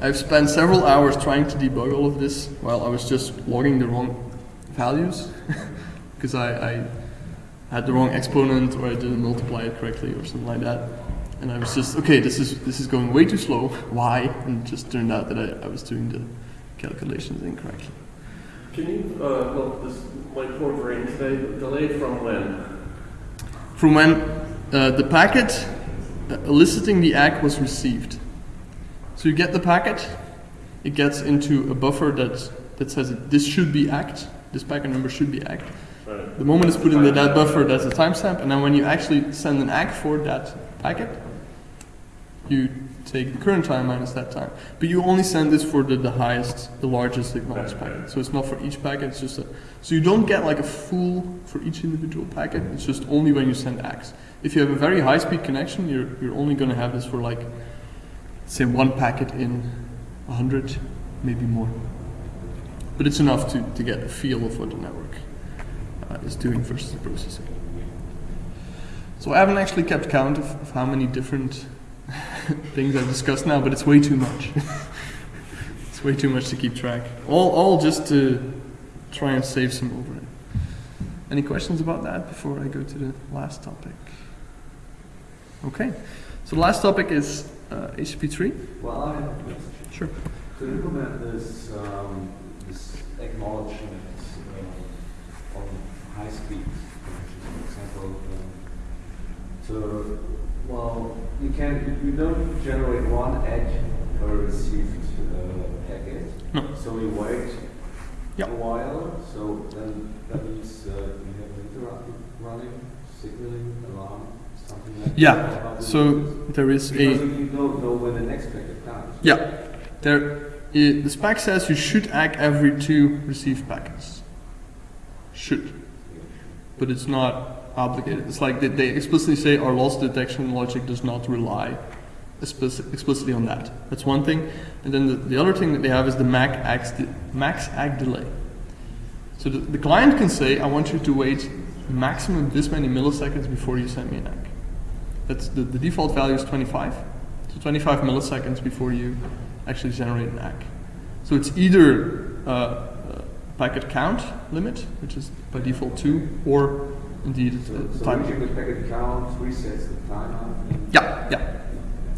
I've spent several hours trying to debug all of this while I was just logging the wrong values because I, I had the wrong exponent or I didn't multiply it correctly or something like that. And I was just, okay, this is, this is going way too slow. Why? And it just turned out that I, I was doing the calculations incorrectly. Can you, uh, well, this might poor brain today, delay from when? from when uh, the packet uh, eliciting the ACK was received. So you get the packet, it gets into a buffer that, that says this should be ACKed, this packet number should be ACKed. Right. The moment it's put into that buffer, that's a timestamp, and then when you actually send an ACK for that packet, you take the current time minus that time. But you only send this for the, the highest, the largest acknowledged packet. So it's not for each packet, it's just a, so you don't get like a full for each individual packet, it's just only when you send X. If you have a very high speed connection, you're, you're only gonna have this for like, say one packet in a hundred, maybe more. But it's enough to, to get a feel of what the network uh, is doing versus the processing. So I haven't actually kept count of, of how many different things I've discussed now, but it's way too much. it's way too much to keep track. All, all just to try and save some overhead. Any questions about that before I go to the last topic? Okay, so the last topic is uh, HTTP3. Well, I have a question. Sure. To implement this, um, this acknowledgement uh, on high speed, for example, um, so, well, you can, you don't generate one edge per received uh, packet. No. So you wait Yeah. a while, so then that means uh, you have an interrupt running, signaling, alarm, something like Yeah, that. Yeah. So there is Because a you don't know when the next packet comes. yeah. There, i the spec says you should act every two received packets. Should, but it's not obligated. It's like they, explicitly say our loss detection logic does not rely explicitly on that. That's one thing. And then the, the other thing that they have is the max max ACK delay. So the, the client can say, I want you to wait maximum this many milliseconds before you send me an ACK. That's the, the default value is 25. So 25 milliseconds before you actually generate an ACK. So it's either uh, a packet count limit, which is by default 2, or indeed So, a so time. the packet count resets the timer. Yeah, yeah,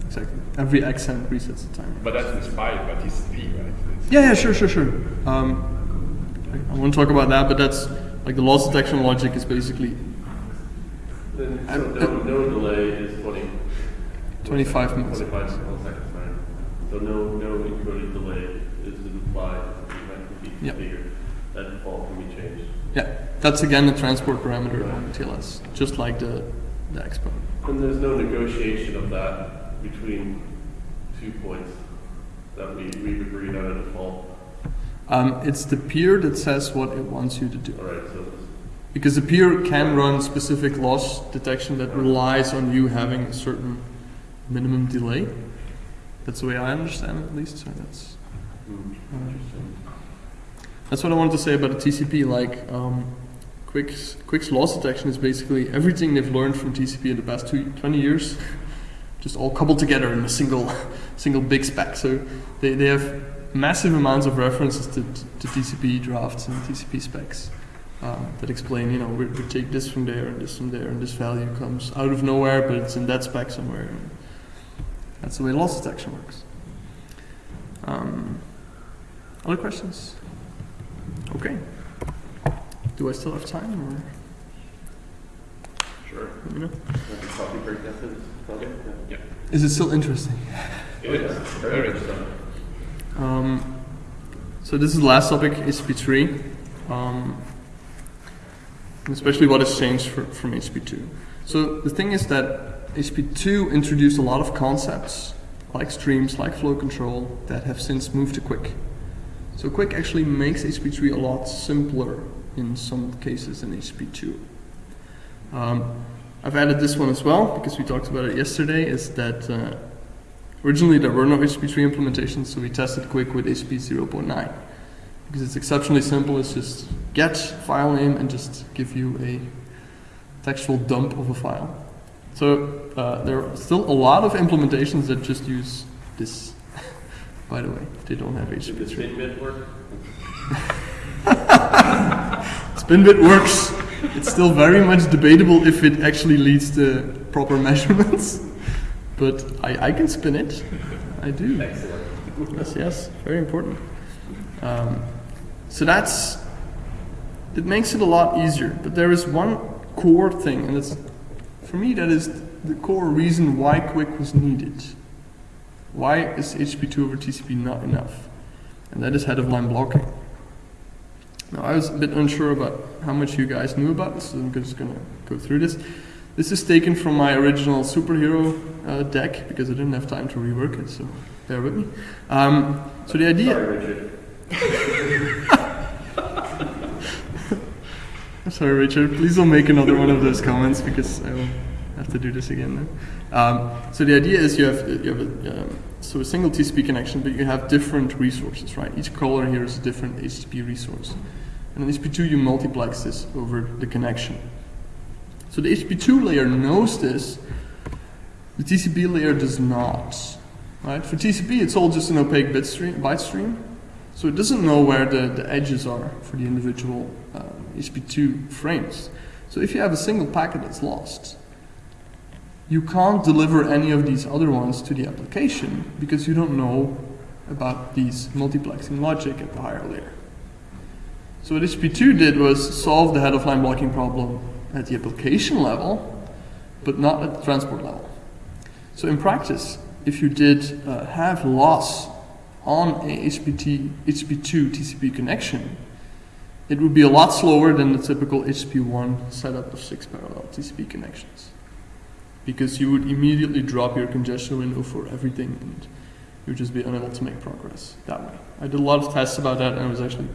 exactly. Every accent resets the timer. But that's inspired by TCP, right? It's- Yeah, yeah, sure, sure, sure. Um, I, I won't talk about that, but that's like the loss detection logic is basically Then, so no, no delay is twenty. 25 milliseconds. Twenty-five milliseconds, sorry. So no, no encoded delay is implied, it might be Yep. That default can be changed. Yeah. That's again the transport parameter on TLS, just like the the expo. And there's no negotiation of that between two points that we, we've agreed on a default. Um, it's the peer that says what it wants you to do. All right, so Because the peer can run specific loss detection that relies on you having a certain minimum delay. That's the way I understand it, at least. So that's uh, interesting. That's what I wanted to say about the TCP. Like, um, QUIC's QUIC's loss detection is basically everything they've learned from TCP in the past two, 20 years, just all coupled together in a single single big spec. So they, they have massive amounts of references to, to TCP drafts and TCP specs. um, that explain, you know, we, we take this from there and this from there, and this value comes out of nowhere, but it's in that spec somewhere. That's the way loss detection works. Um, other questions? Okay. Do I still have time, or Sure. let me know? Like a coffee break after this? Okay. yeah. Is it still interesting? It is very interesting. Um, so this is the last topic, HTTP3, um, especially what has changed for, from HTTP2. So the thing is that HTTP2 introduced a lot of concepts, like streams, like flow control, that have since moved to QUIC. So QUIC actually makes HTTP3 a lot simpler in some cases than HTTP2. Um, I've added this one as well because we talked about it yesterday. Is that uh, Originally, there were no HTTP3 implementations, so we tested QUIC with HTTP 0.9 because it's exceptionally simple. It's just get file name and just give you a textual dump of a file. So uh, there are still a lot of implementations that just use this. By the way, they don't have Did the HTTP3. spin bit work? Spinbit works. It's still very much debatable if it actually leads to proper measurements, but I, I can spin it. I do. Excellent. Yes, yes, very important. Um, so that's it makes it a lot easier. But there is one core thing, and it's for me that is the core reason why QUIC was needed. Why is HTTP2 over TCP not enough? And that is head of line blocking. Now I was a bit unsure about how much you guys knew about this, so I'm just gonna go through this. This is taken from my original superhero uh, deck because I didn't have time to rework it, so bear with me. Um, so the idea. Sorry, Richard. I'm sorry, Richard. Please don't make another one of those comments because I will have to do this again. Then. Um, so the idea is you have you have a, um, so a single TCP connection, but you have different resources, right? Each caller here is a different HTTP resource, and in HTTP2 you multiplex this over the connection. So the HTTP2 layer knows this, The TCP layer does not. Right? For TCP, it's all just an opaque bit stream, byte stream, so it doesn't know where the, the edges are for the individual uh, HTTP2 frames. So if you have a single packet that's lost, you can't deliver any of these other ones to the application because you don't know about these multiplexing logic at the higher layer. So what HP2 did was solve the head of line blocking problem at the application level, but not at the transport level. So in practice, if you did uh, have loss on a HPT, HTTP2 TCP connection, it would be a lot slower than the typical HP1 setup of six parallel TCP connections. Because you would immediately drop your congestion window for everything and you would just be unable to make progress that way. I did a lot of tests about that and it was actually,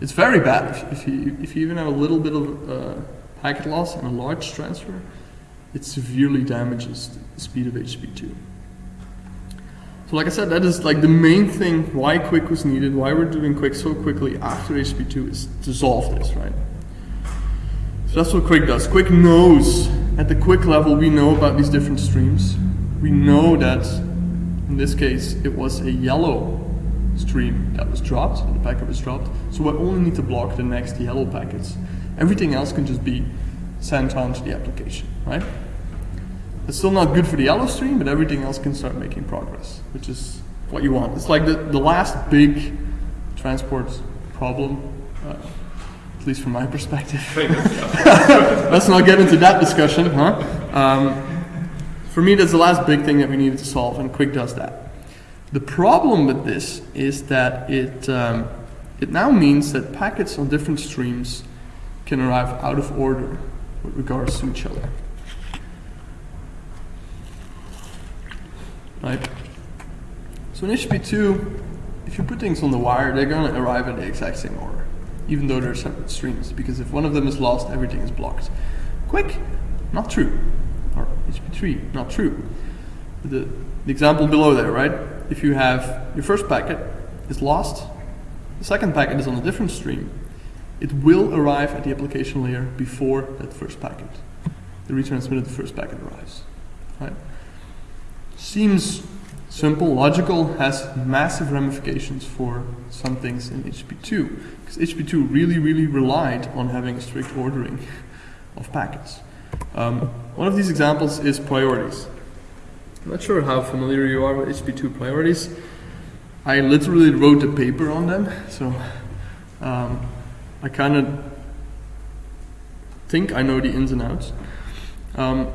it's very bad if, if you, if you even have a little bit of uh, packet loss and a large transfer, it severely damages the speed of HTTP2. So like I said, that is like the main thing why QUIC was needed, why we're doing QUIC so quickly after HTTP2 is to solve this, right? So that's what QUIC does. QUIC knows, at the QUIC level, we know about these different streams. We know that, in this case, it was a yellow stream that was dropped, the packet was dropped, so we only need to block the next yellow packets. Everything else can just be sent on to the application, right? It's still not good for the yellow stream, but everything else can start making progress, which is what you want. It's like the, the last big transport problem, uh, least from my perspective. Let's not get into that discussion, huh? Um, for me, that's the last big thing that we needed to solve, and QUIC does that. The problem with this is that it, um, it now means that packets on different streams can arrive out of order with regards to each other. right? So in HTTP2, if you put things on the wire, they're going to arrive in the exact same order, even though they're separate streams, because if one of them is lost, everything is blocked. QUIC, not true. Or HTTP3, not true. The, the example below there, right? If you have your first packet is lost, the second packet is on a different stream, it will arrive at the application layer before that first packet. The retransmitted first packet arrives, right? seems simple, logical, has massive ramifications for some things in HTTP2. Because HTTP2 really, really relied on having strict ordering of packets. Um, one of these examples is priorities. I'm not sure how familiar you are with HTTP2 priorities. I literally wrote a paper on them, so um, I kind of think I know the ins and outs. Um,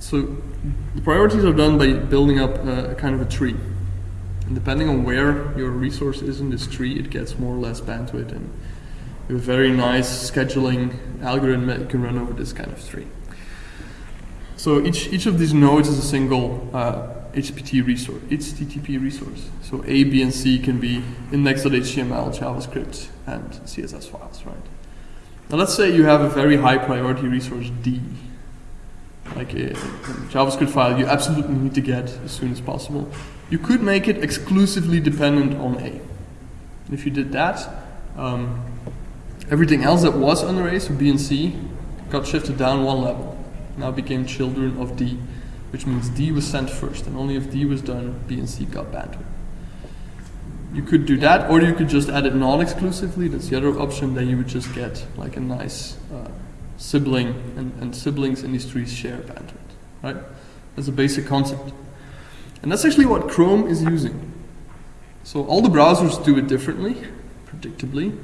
so the priorities are done by building up a, kind of a tree. And depending on where your resource is in this tree, it gets more or less bandwidth. And you have a very nice scheduling algorithm that you can run over this kind of tree. So each, each of these nodes is a single uh, HTTP resource, HTTP resource. So A, B, and C can be index.html, JavaScript, and CSS files, right? Now let's say you have a very high priority resource D like a, JavaScript file you absolutely need to get as soon as possible. You could make it exclusively dependent on A. If you did that, um, everything else that was under A, so B and C, got shifted down one level. Now became children of D, which means D was sent first, and only if D was done, B and C got banned. You could do that, or you could just add it non-exclusively, that's the other option, then you would just get like a nice uh, sibling and, and siblings in these trees share bandwidth, right? That's a basic concept. And that's actually what Chrome is using. So all the browsers do it differently, predictably,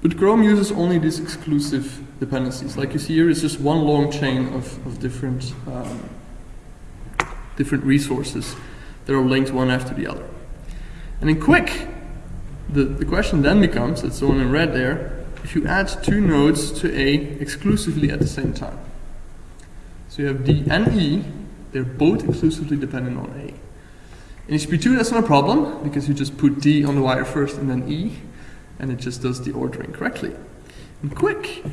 but Chrome uses only these exclusive dependencies. Like you see here, it's just one long chain of, of different, um, different resources that are linked one after the other. And in QUIC, the, the question then becomes, it's the one in red there, if you add two nodes to A exclusively at the same time. So you have D and E, they're both exclusively dependent on A. In HTTP2 that's not a problem, because you just put D on the wire first and then E, and it just does the ordering correctly. And QUIC,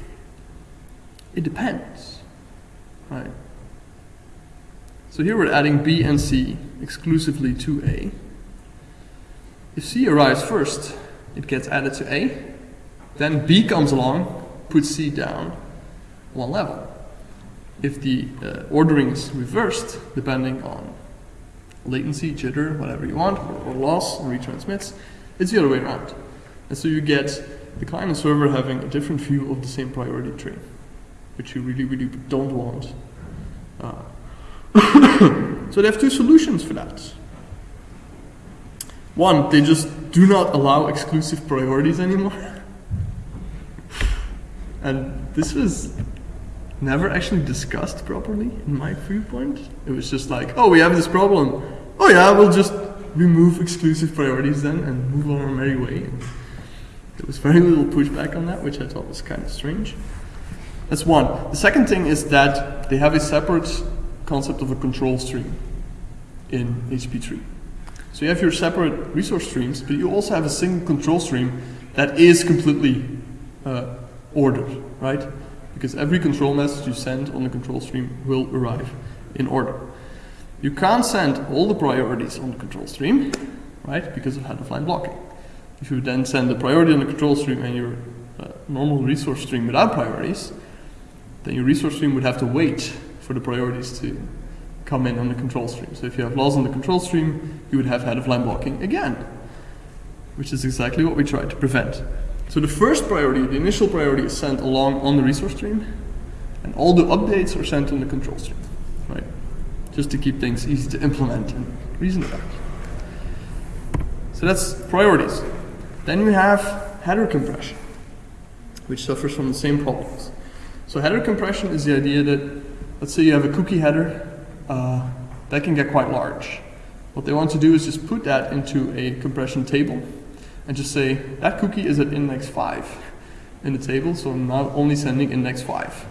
it depends, right? So here we're adding B and C exclusively to A. If C arrives first, it gets added to A, then B comes along, puts C down one level. if the uh, ordering is reversed, depending on latency, jitter, whatever you want, or, or loss and retransmits, it's the other way around. And so you get the client and server having a different view of the same priority tree, which you really, really don't want. Uh, so they have two solutions for that. One, they just do not allow exclusive priorities anymore. and this was never actually discussed properly in my viewpoint. It was just like, oh, we have this problem. Oh yeah, we'll just remove exclusive priorities then and move on our merry way. And there was very little pushback on that, which I thought was kind of strange. That's one. The second thing is that they have a separate concept of a control stream in HP3. So you have your separate resource streams, but you also have a single control stream that is completely uh, ordered, right? Because every control message you send on the control stream will arrive in order. You can't send all the priorities on the control stream, right? Because of head-of-line blocking. If you then send the priority on the control stream and your uh, normal resource stream without priorities, then your resource stream would have to wait for the priorities to come in on the control stream. So if you have loss on the control stream, you would have head-of-line blocking again, which is exactly what we tried to prevent. So the first priority, the initial priority, is sent along on the resource stream, and all the updates are sent on the control stream, right? Just to keep things easy to implement and reason about. So that's priorities. Then we have header compression, which suffers from the same problems. So header compression is the idea that, let's say you have a cookie header, uh, that can get quite large. What they want to do is just put that into a compression table and just say that cookie is at index 5 in the table, so I'm now only sending index 5.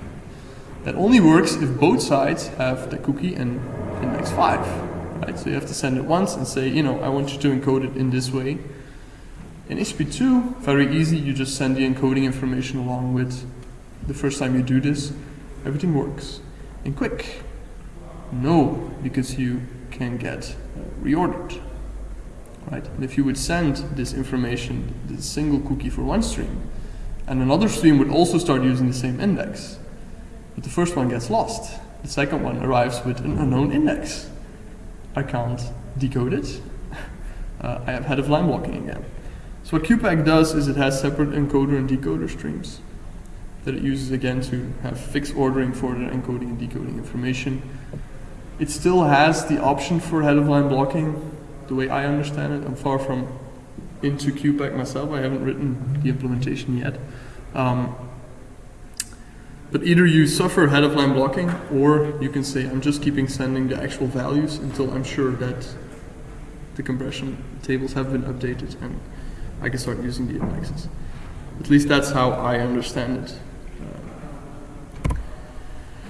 That only works if both sides have the cookie and index 5. Right? So you have to send it once and say, you know, I want you to encode it in this way. In HTTP2, very easy, you just send the encoding information along with the first time you do this. Everything works. And QUIC, no, because you can get reordered. Right? And if you would send this information, the single cookie for one stream, and another stream would also start using the same index, but the first one gets lost. The second one arrives with an unknown index. I can't decode it. Uh, I have head of line blocking again. So what QPACK does is it has separate encoder and decoder streams that it uses again to have fixed ordering for the encoding and decoding information. It still has the option for head of line blocking, the way I understand it. I'm far from into QPACK myself. I haven't written the implementation yet. Um, but either you suffer head of line blocking or you can say I'm just keeping sending the actual values until I'm sure that the compression tables have been updated and I can start using the indexes. At least that's how I understand it.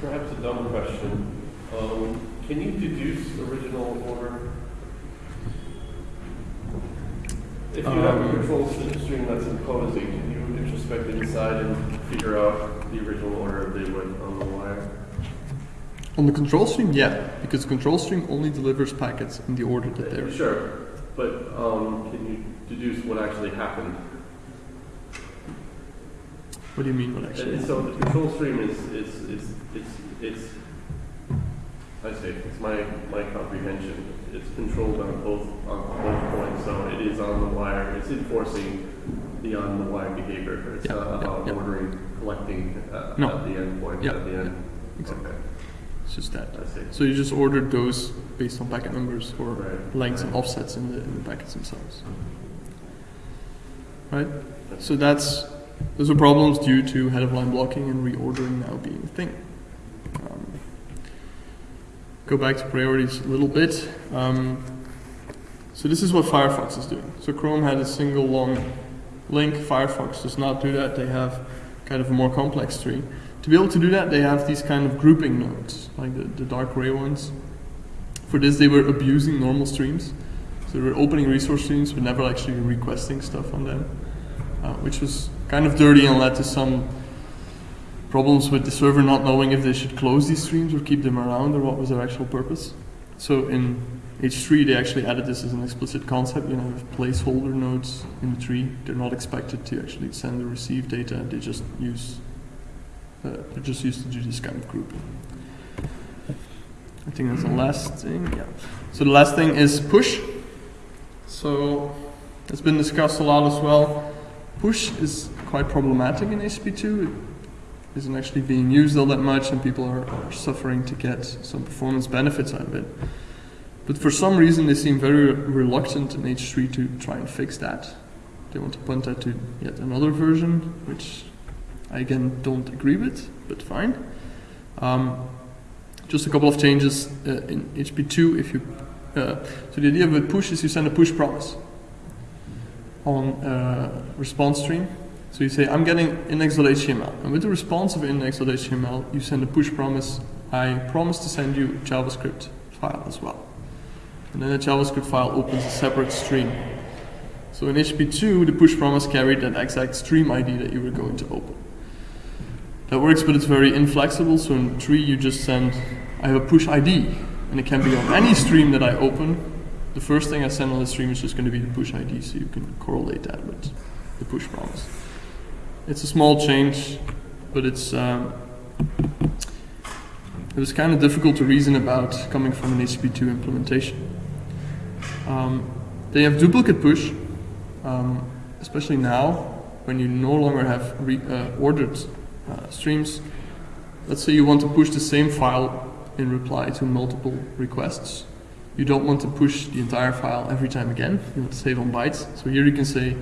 Perhaps a dumb question. Um, can you deduce original order? If you have a control stream that's imposing, can you introspect inside and figure out the original order they went on the wire? On the control stream, yeah, because the control stream only delivers packets in the order that they're. Sure, but um, can you deduce what actually happened? What do you mean? What actually? And so the control stream is, is, is, it's, it's, I say, it's my, my comprehension. It's controlled on both, on both points, so it is on the wire, it's enforcing the on the wire behavior. It's Yeah, not yeah, about yeah. ordering, collecting uh, No. at the end point, Yeah, at the end. exactly. Okay, It's just that. I see. So you just ordered those based on packet numbers or Right, lengths and offsets in the, in the packets themselves. Right? So that's those are problems due to head of line blocking and reordering now being a thing. Go back to priorities a little bit. Um, so this is what Firefox is doing. So Chrome had a single long link. Firefox does not do that. They have kind of a more complex tree. To be able to do that, they have these kind of grouping nodes, like the, the dark gray ones. For this, they were abusing normal streams. So they were opening resource streams, but never actually requesting stuff on them, uh, which was kind of dirty and led to some problems with the server not knowing if they should close these streams or keep them around or what was their actual purpose. So in H3, they actually added this as an explicit concept. You know, have placeholder nodes in the tree. They're not expected to actually send or receive data. They just use uh, they're just used to do this kind of grouping. I think that's the last thing. Yeah. So the last thing is push. So it's been discussed a lot as well. Push is quite problematic in HTTP2. It isn't actually being used all that much, and people are, are suffering to get some performance benefits out of it. But for some reason, they seem very reluctant in H3 to try and fix that. They want to punt that to yet another version, which I again don't agree with, but fine. Um, just a couple of changes uh, in HP2. If you uh, so the idea of a push is you send a push promise on uh, response stream. So you say I'm getting index.html, and with the response of index.html, you send a push promise. I promise to send you a JavaScript file as well, and then the JavaScript file opens a separate stream. So in HP2, the push promise carried that exact stream ID that you were going to open. That works, but it's very inflexible. So in tree, you just send, I have a push ID, and it can be on any stream that I open. The first thing I send on the stream is just going to be the push ID, so you can correlate that with the push promise. It's a small change, but it's um, it was kind of difficult to reason about coming from an HTTP2 implementation. Um, they have duplicate push, um, especially now when you no longer have uh, ordered uh, streams. Let's say you want to push the same file in reply to multiple requests. You don't want to push the entire file every time again. You want to save on bytes. So here you can say,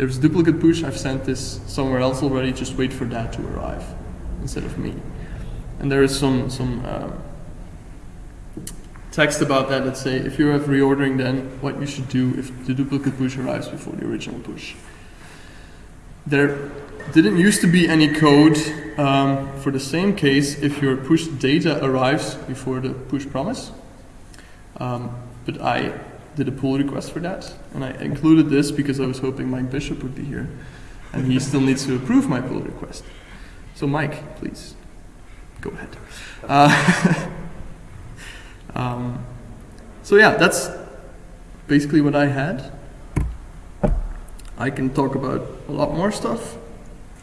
there's duplicate push. I've sent this somewhere else already. Just wait for that to arrive instead of me. And there is some some um, text about that let's say if you have reordering, then what you should do if the duplicate push arrives before the original push. There didn't used to be any code um, for the same case if your push data arrives before the push promise. Um, but I did a pull request for that, and I included this because I was hoping Mike Bishop would be here, and he still needs to approve my pull request. So Mike, please go ahead. Uh, um, so yeah, that's basically what I had. I can talk about a lot more stuff,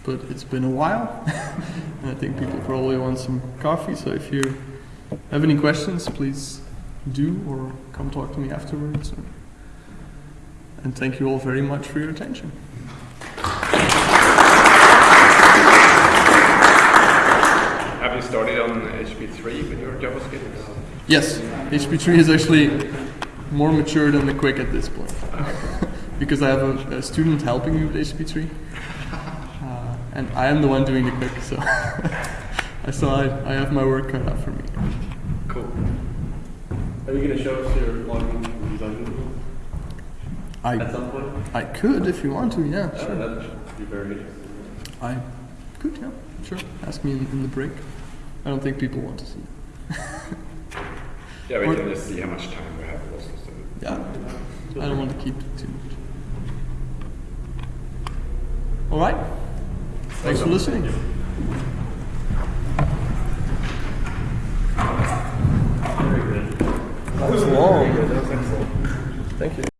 but it's been a while, and I think people probably want some coffee. So if you have any questions, please do or come talk to me afterwards. And thank you all very much for your attention. Have you started on HP3 with your JavaScript? Yes, HP3 is actually more mature than the QUIC at this point. because I have a, a student helping me with HP3. Uh, and I am the one doing the QUIC, so I saw I, I have my work cut out for me. Cool. Are you gonna show us your login design at I, some point? I could if you want to, yeah, Uh, sure. that should be very interesting. I could, yeah, sure. Ask me in, in the break. I don't think people want to see. Yeah, we Or- can just see how much time we have also. So. Yeah, I don't want to keep it too much. All right. Thanks for listening. Very good. That was long. Thank you.